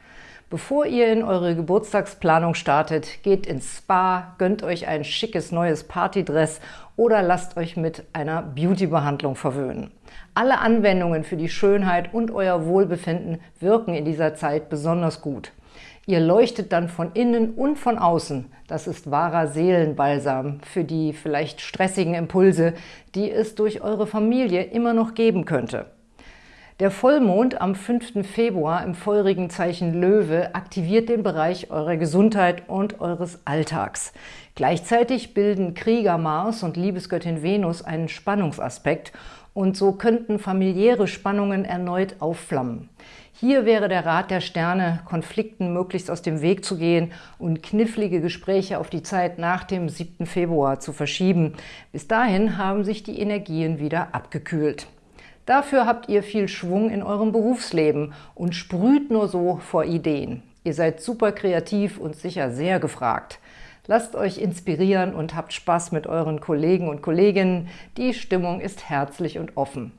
Bevor ihr in eure Geburtstagsplanung startet, geht ins Spa, gönnt euch ein schickes neues Partydress oder lasst euch mit einer Beauty-Behandlung verwöhnen. Alle Anwendungen für die Schönheit und euer Wohlbefinden wirken in dieser Zeit besonders gut. Ihr leuchtet dann von innen und von außen. Das ist wahrer Seelenbalsam für die vielleicht stressigen Impulse, die es durch eure Familie immer noch geben könnte. Der Vollmond am 5. Februar im feurigen Zeichen Löwe aktiviert den Bereich eurer Gesundheit und eures Alltags. Gleichzeitig bilden Krieger Mars und Liebesgöttin Venus einen Spannungsaspekt und so könnten familiäre Spannungen erneut aufflammen. Hier wäre der Rat der Sterne, Konflikten möglichst aus dem Weg zu gehen und knifflige Gespräche auf die Zeit nach dem 7. Februar zu verschieben. Bis dahin haben sich die Energien wieder abgekühlt. Dafür habt ihr viel Schwung in eurem Berufsleben und sprüht nur so vor Ideen. Ihr seid super kreativ und sicher sehr gefragt. Lasst euch inspirieren und habt Spaß mit euren Kollegen und Kolleginnen. Die Stimmung ist herzlich und offen.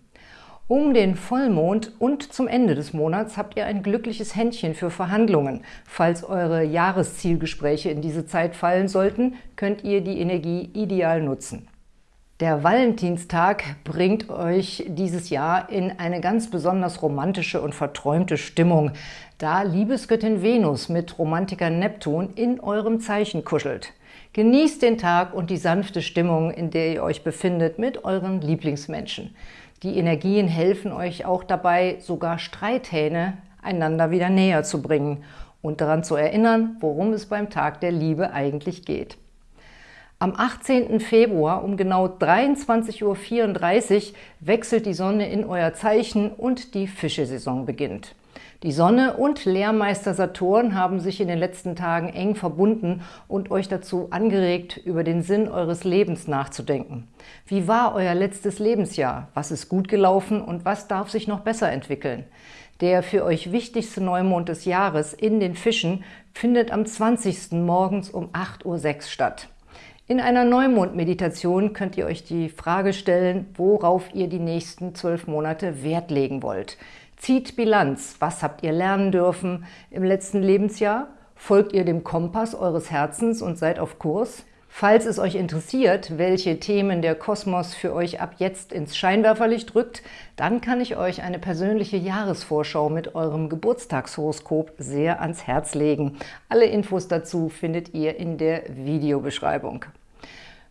Um den Vollmond und zum Ende des Monats habt ihr ein glückliches Händchen für Verhandlungen. Falls eure Jahreszielgespräche in diese Zeit fallen sollten, könnt ihr die Energie ideal nutzen. Der Valentinstag bringt euch dieses Jahr in eine ganz besonders romantische und verträumte Stimmung, da Liebesgöttin Venus mit Romantiker Neptun in eurem Zeichen kuschelt. Genießt den Tag und die sanfte Stimmung, in der ihr euch befindet, mit euren Lieblingsmenschen. Die Energien helfen euch auch dabei, sogar Streithähne einander wieder näher zu bringen und daran zu erinnern, worum es beim Tag der Liebe eigentlich geht. Am 18. Februar um genau 23.34 Uhr wechselt die Sonne in euer Zeichen und die Fischesaison beginnt. Die Sonne und Lehrmeister Saturn haben sich in den letzten Tagen eng verbunden und euch dazu angeregt, über den Sinn eures Lebens nachzudenken. Wie war euer letztes Lebensjahr? Was ist gut gelaufen und was darf sich noch besser entwickeln? Der für euch wichtigste Neumond des Jahres in den Fischen findet am 20. morgens um 8.06 Uhr statt. In einer Neumond-Meditation könnt ihr euch die Frage stellen, worauf ihr die nächsten zwölf Monate Wert legen wollt. Zieht Bilanz. Was habt ihr lernen dürfen im letzten Lebensjahr? Folgt ihr dem Kompass eures Herzens und seid auf Kurs? Falls es euch interessiert, welche Themen der Kosmos für euch ab jetzt ins Scheinwerferlicht rückt, dann kann ich euch eine persönliche Jahresvorschau mit eurem Geburtstagshoroskop sehr ans Herz legen. Alle Infos dazu findet ihr in der Videobeschreibung.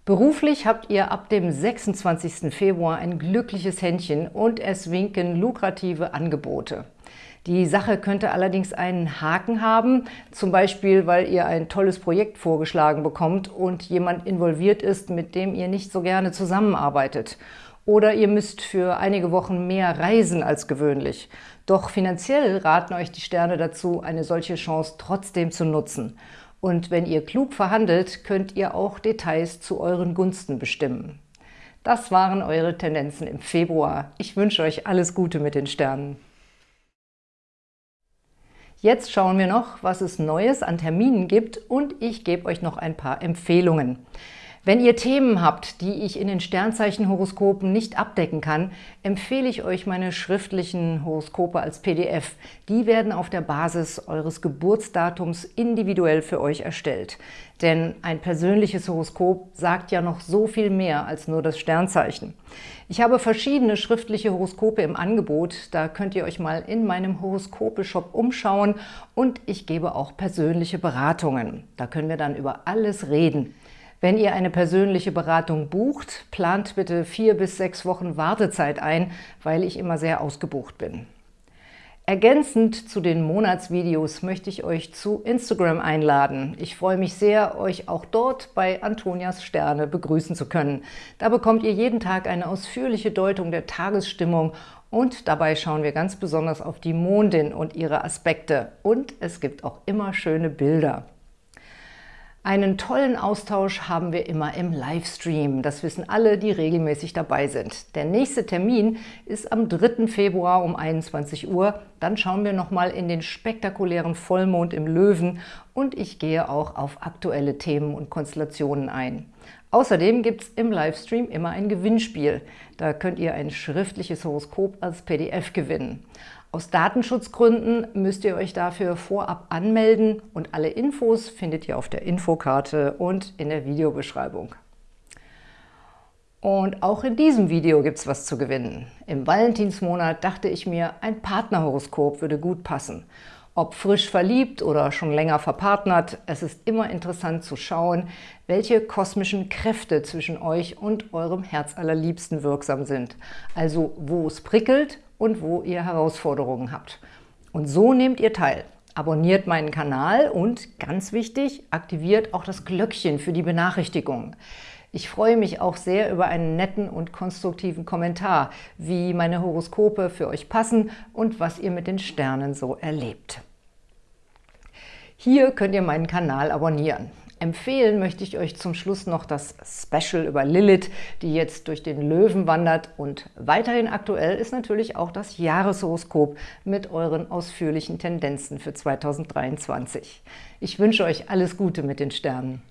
Beruflich habt ihr ab dem 26. Februar ein glückliches Händchen und es winken lukrative Angebote. Die Sache könnte allerdings einen Haken haben, zum Beispiel, weil ihr ein tolles Projekt vorgeschlagen bekommt und jemand involviert ist, mit dem ihr nicht so gerne zusammenarbeitet. Oder ihr müsst für einige Wochen mehr reisen als gewöhnlich. Doch finanziell raten euch die Sterne dazu, eine solche Chance trotzdem zu nutzen. Und wenn ihr klug verhandelt, könnt ihr auch Details zu euren Gunsten bestimmen. Das waren eure Tendenzen im Februar. Ich wünsche euch alles Gute mit den Sternen. Jetzt schauen wir noch, was es Neues an Terminen gibt und ich gebe euch noch ein paar Empfehlungen. Wenn ihr Themen habt, die ich in den Sternzeichenhoroskopen nicht abdecken kann, empfehle ich euch meine schriftlichen Horoskope als PDF. Die werden auf der Basis eures Geburtsdatums individuell für euch erstellt. Denn ein persönliches Horoskop sagt ja noch so viel mehr als nur das Sternzeichen. Ich habe verschiedene schriftliche Horoskope im Angebot, da könnt ihr euch mal in meinem Horoskope-Shop umschauen und ich gebe auch persönliche Beratungen. Da können wir dann über alles reden. Wenn ihr eine persönliche Beratung bucht, plant bitte vier bis sechs Wochen Wartezeit ein, weil ich immer sehr ausgebucht bin. Ergänzend zu den Monatsvideos möchte ich euch zu Instagram einladen. Ich freue mich sehr, euch auch dort bei Antonias Sterne begrüßen zu können. Da bekommt ihr jeden Tag eine ausführliche Deutung der Tagesstimmung und dabei schauen wir ganz besonders auf die Mondin und ihre Aspekte. Und es gibt auch immer schöne Bilder. Einen tollen Austausch haben wir immer im Livestream. Das wissen alle, die regelmäßig dabei sind. Der nächste Termin ist am 3. Februar um 21 Uhr. Dann schauen wir nochmal in den spektakulären Vollmond im Löwen und ich gehe auch auf aktuelle Themen und Konstellationen ein. Außerdem gibt es im Livestream immer ein Gewinnspiel. Da könnt ihr ein schriftliches Horoskop als PDF gewinnen. Aus Datenschutzgründen müsst ihr euch dafür vorab anmelden und alle Infos findet ihr auf der Infokarte und in der Videobeschreibung. Und auch in diesem Video gibt es was zu gewinnen. Im Valentinsmonat dachte ich mir, ein Partnerhoroskop würde gut passen. Ob frisch verliebt oder schon länger verpartnert, es ist immer interessant zu schauen, welche kosmischen Kräfte zwischen euch und eurem Herzallerliebsten wirksam sind. Also wo es prickelt und wo ihr Herausforderungen habt. Und so nehmt ihr teil. Abonniert meinen Kanal und, ganz wichtig, aktiviert auch das Glöckchen für die Benachrichtigungen. Ich freue mich auch sehr über einen netten und konstruktiven Kommentar, wie meine Horoskope für euch passen und was ihr mit den Sternen so erlebt. Hier könnt ihr meinen Kanal abonnieren. Empfehlen möchte ich euch zum Schluss noch das Special über Lilith, die jetzt durch den Löwen wandert. Und weiterhin aktuell ist natürlich auch das Jahreshoroskop mit euren ausführlichen Tendenzen für 2023. Ich wünsche euch alles Gute mit den Sternen.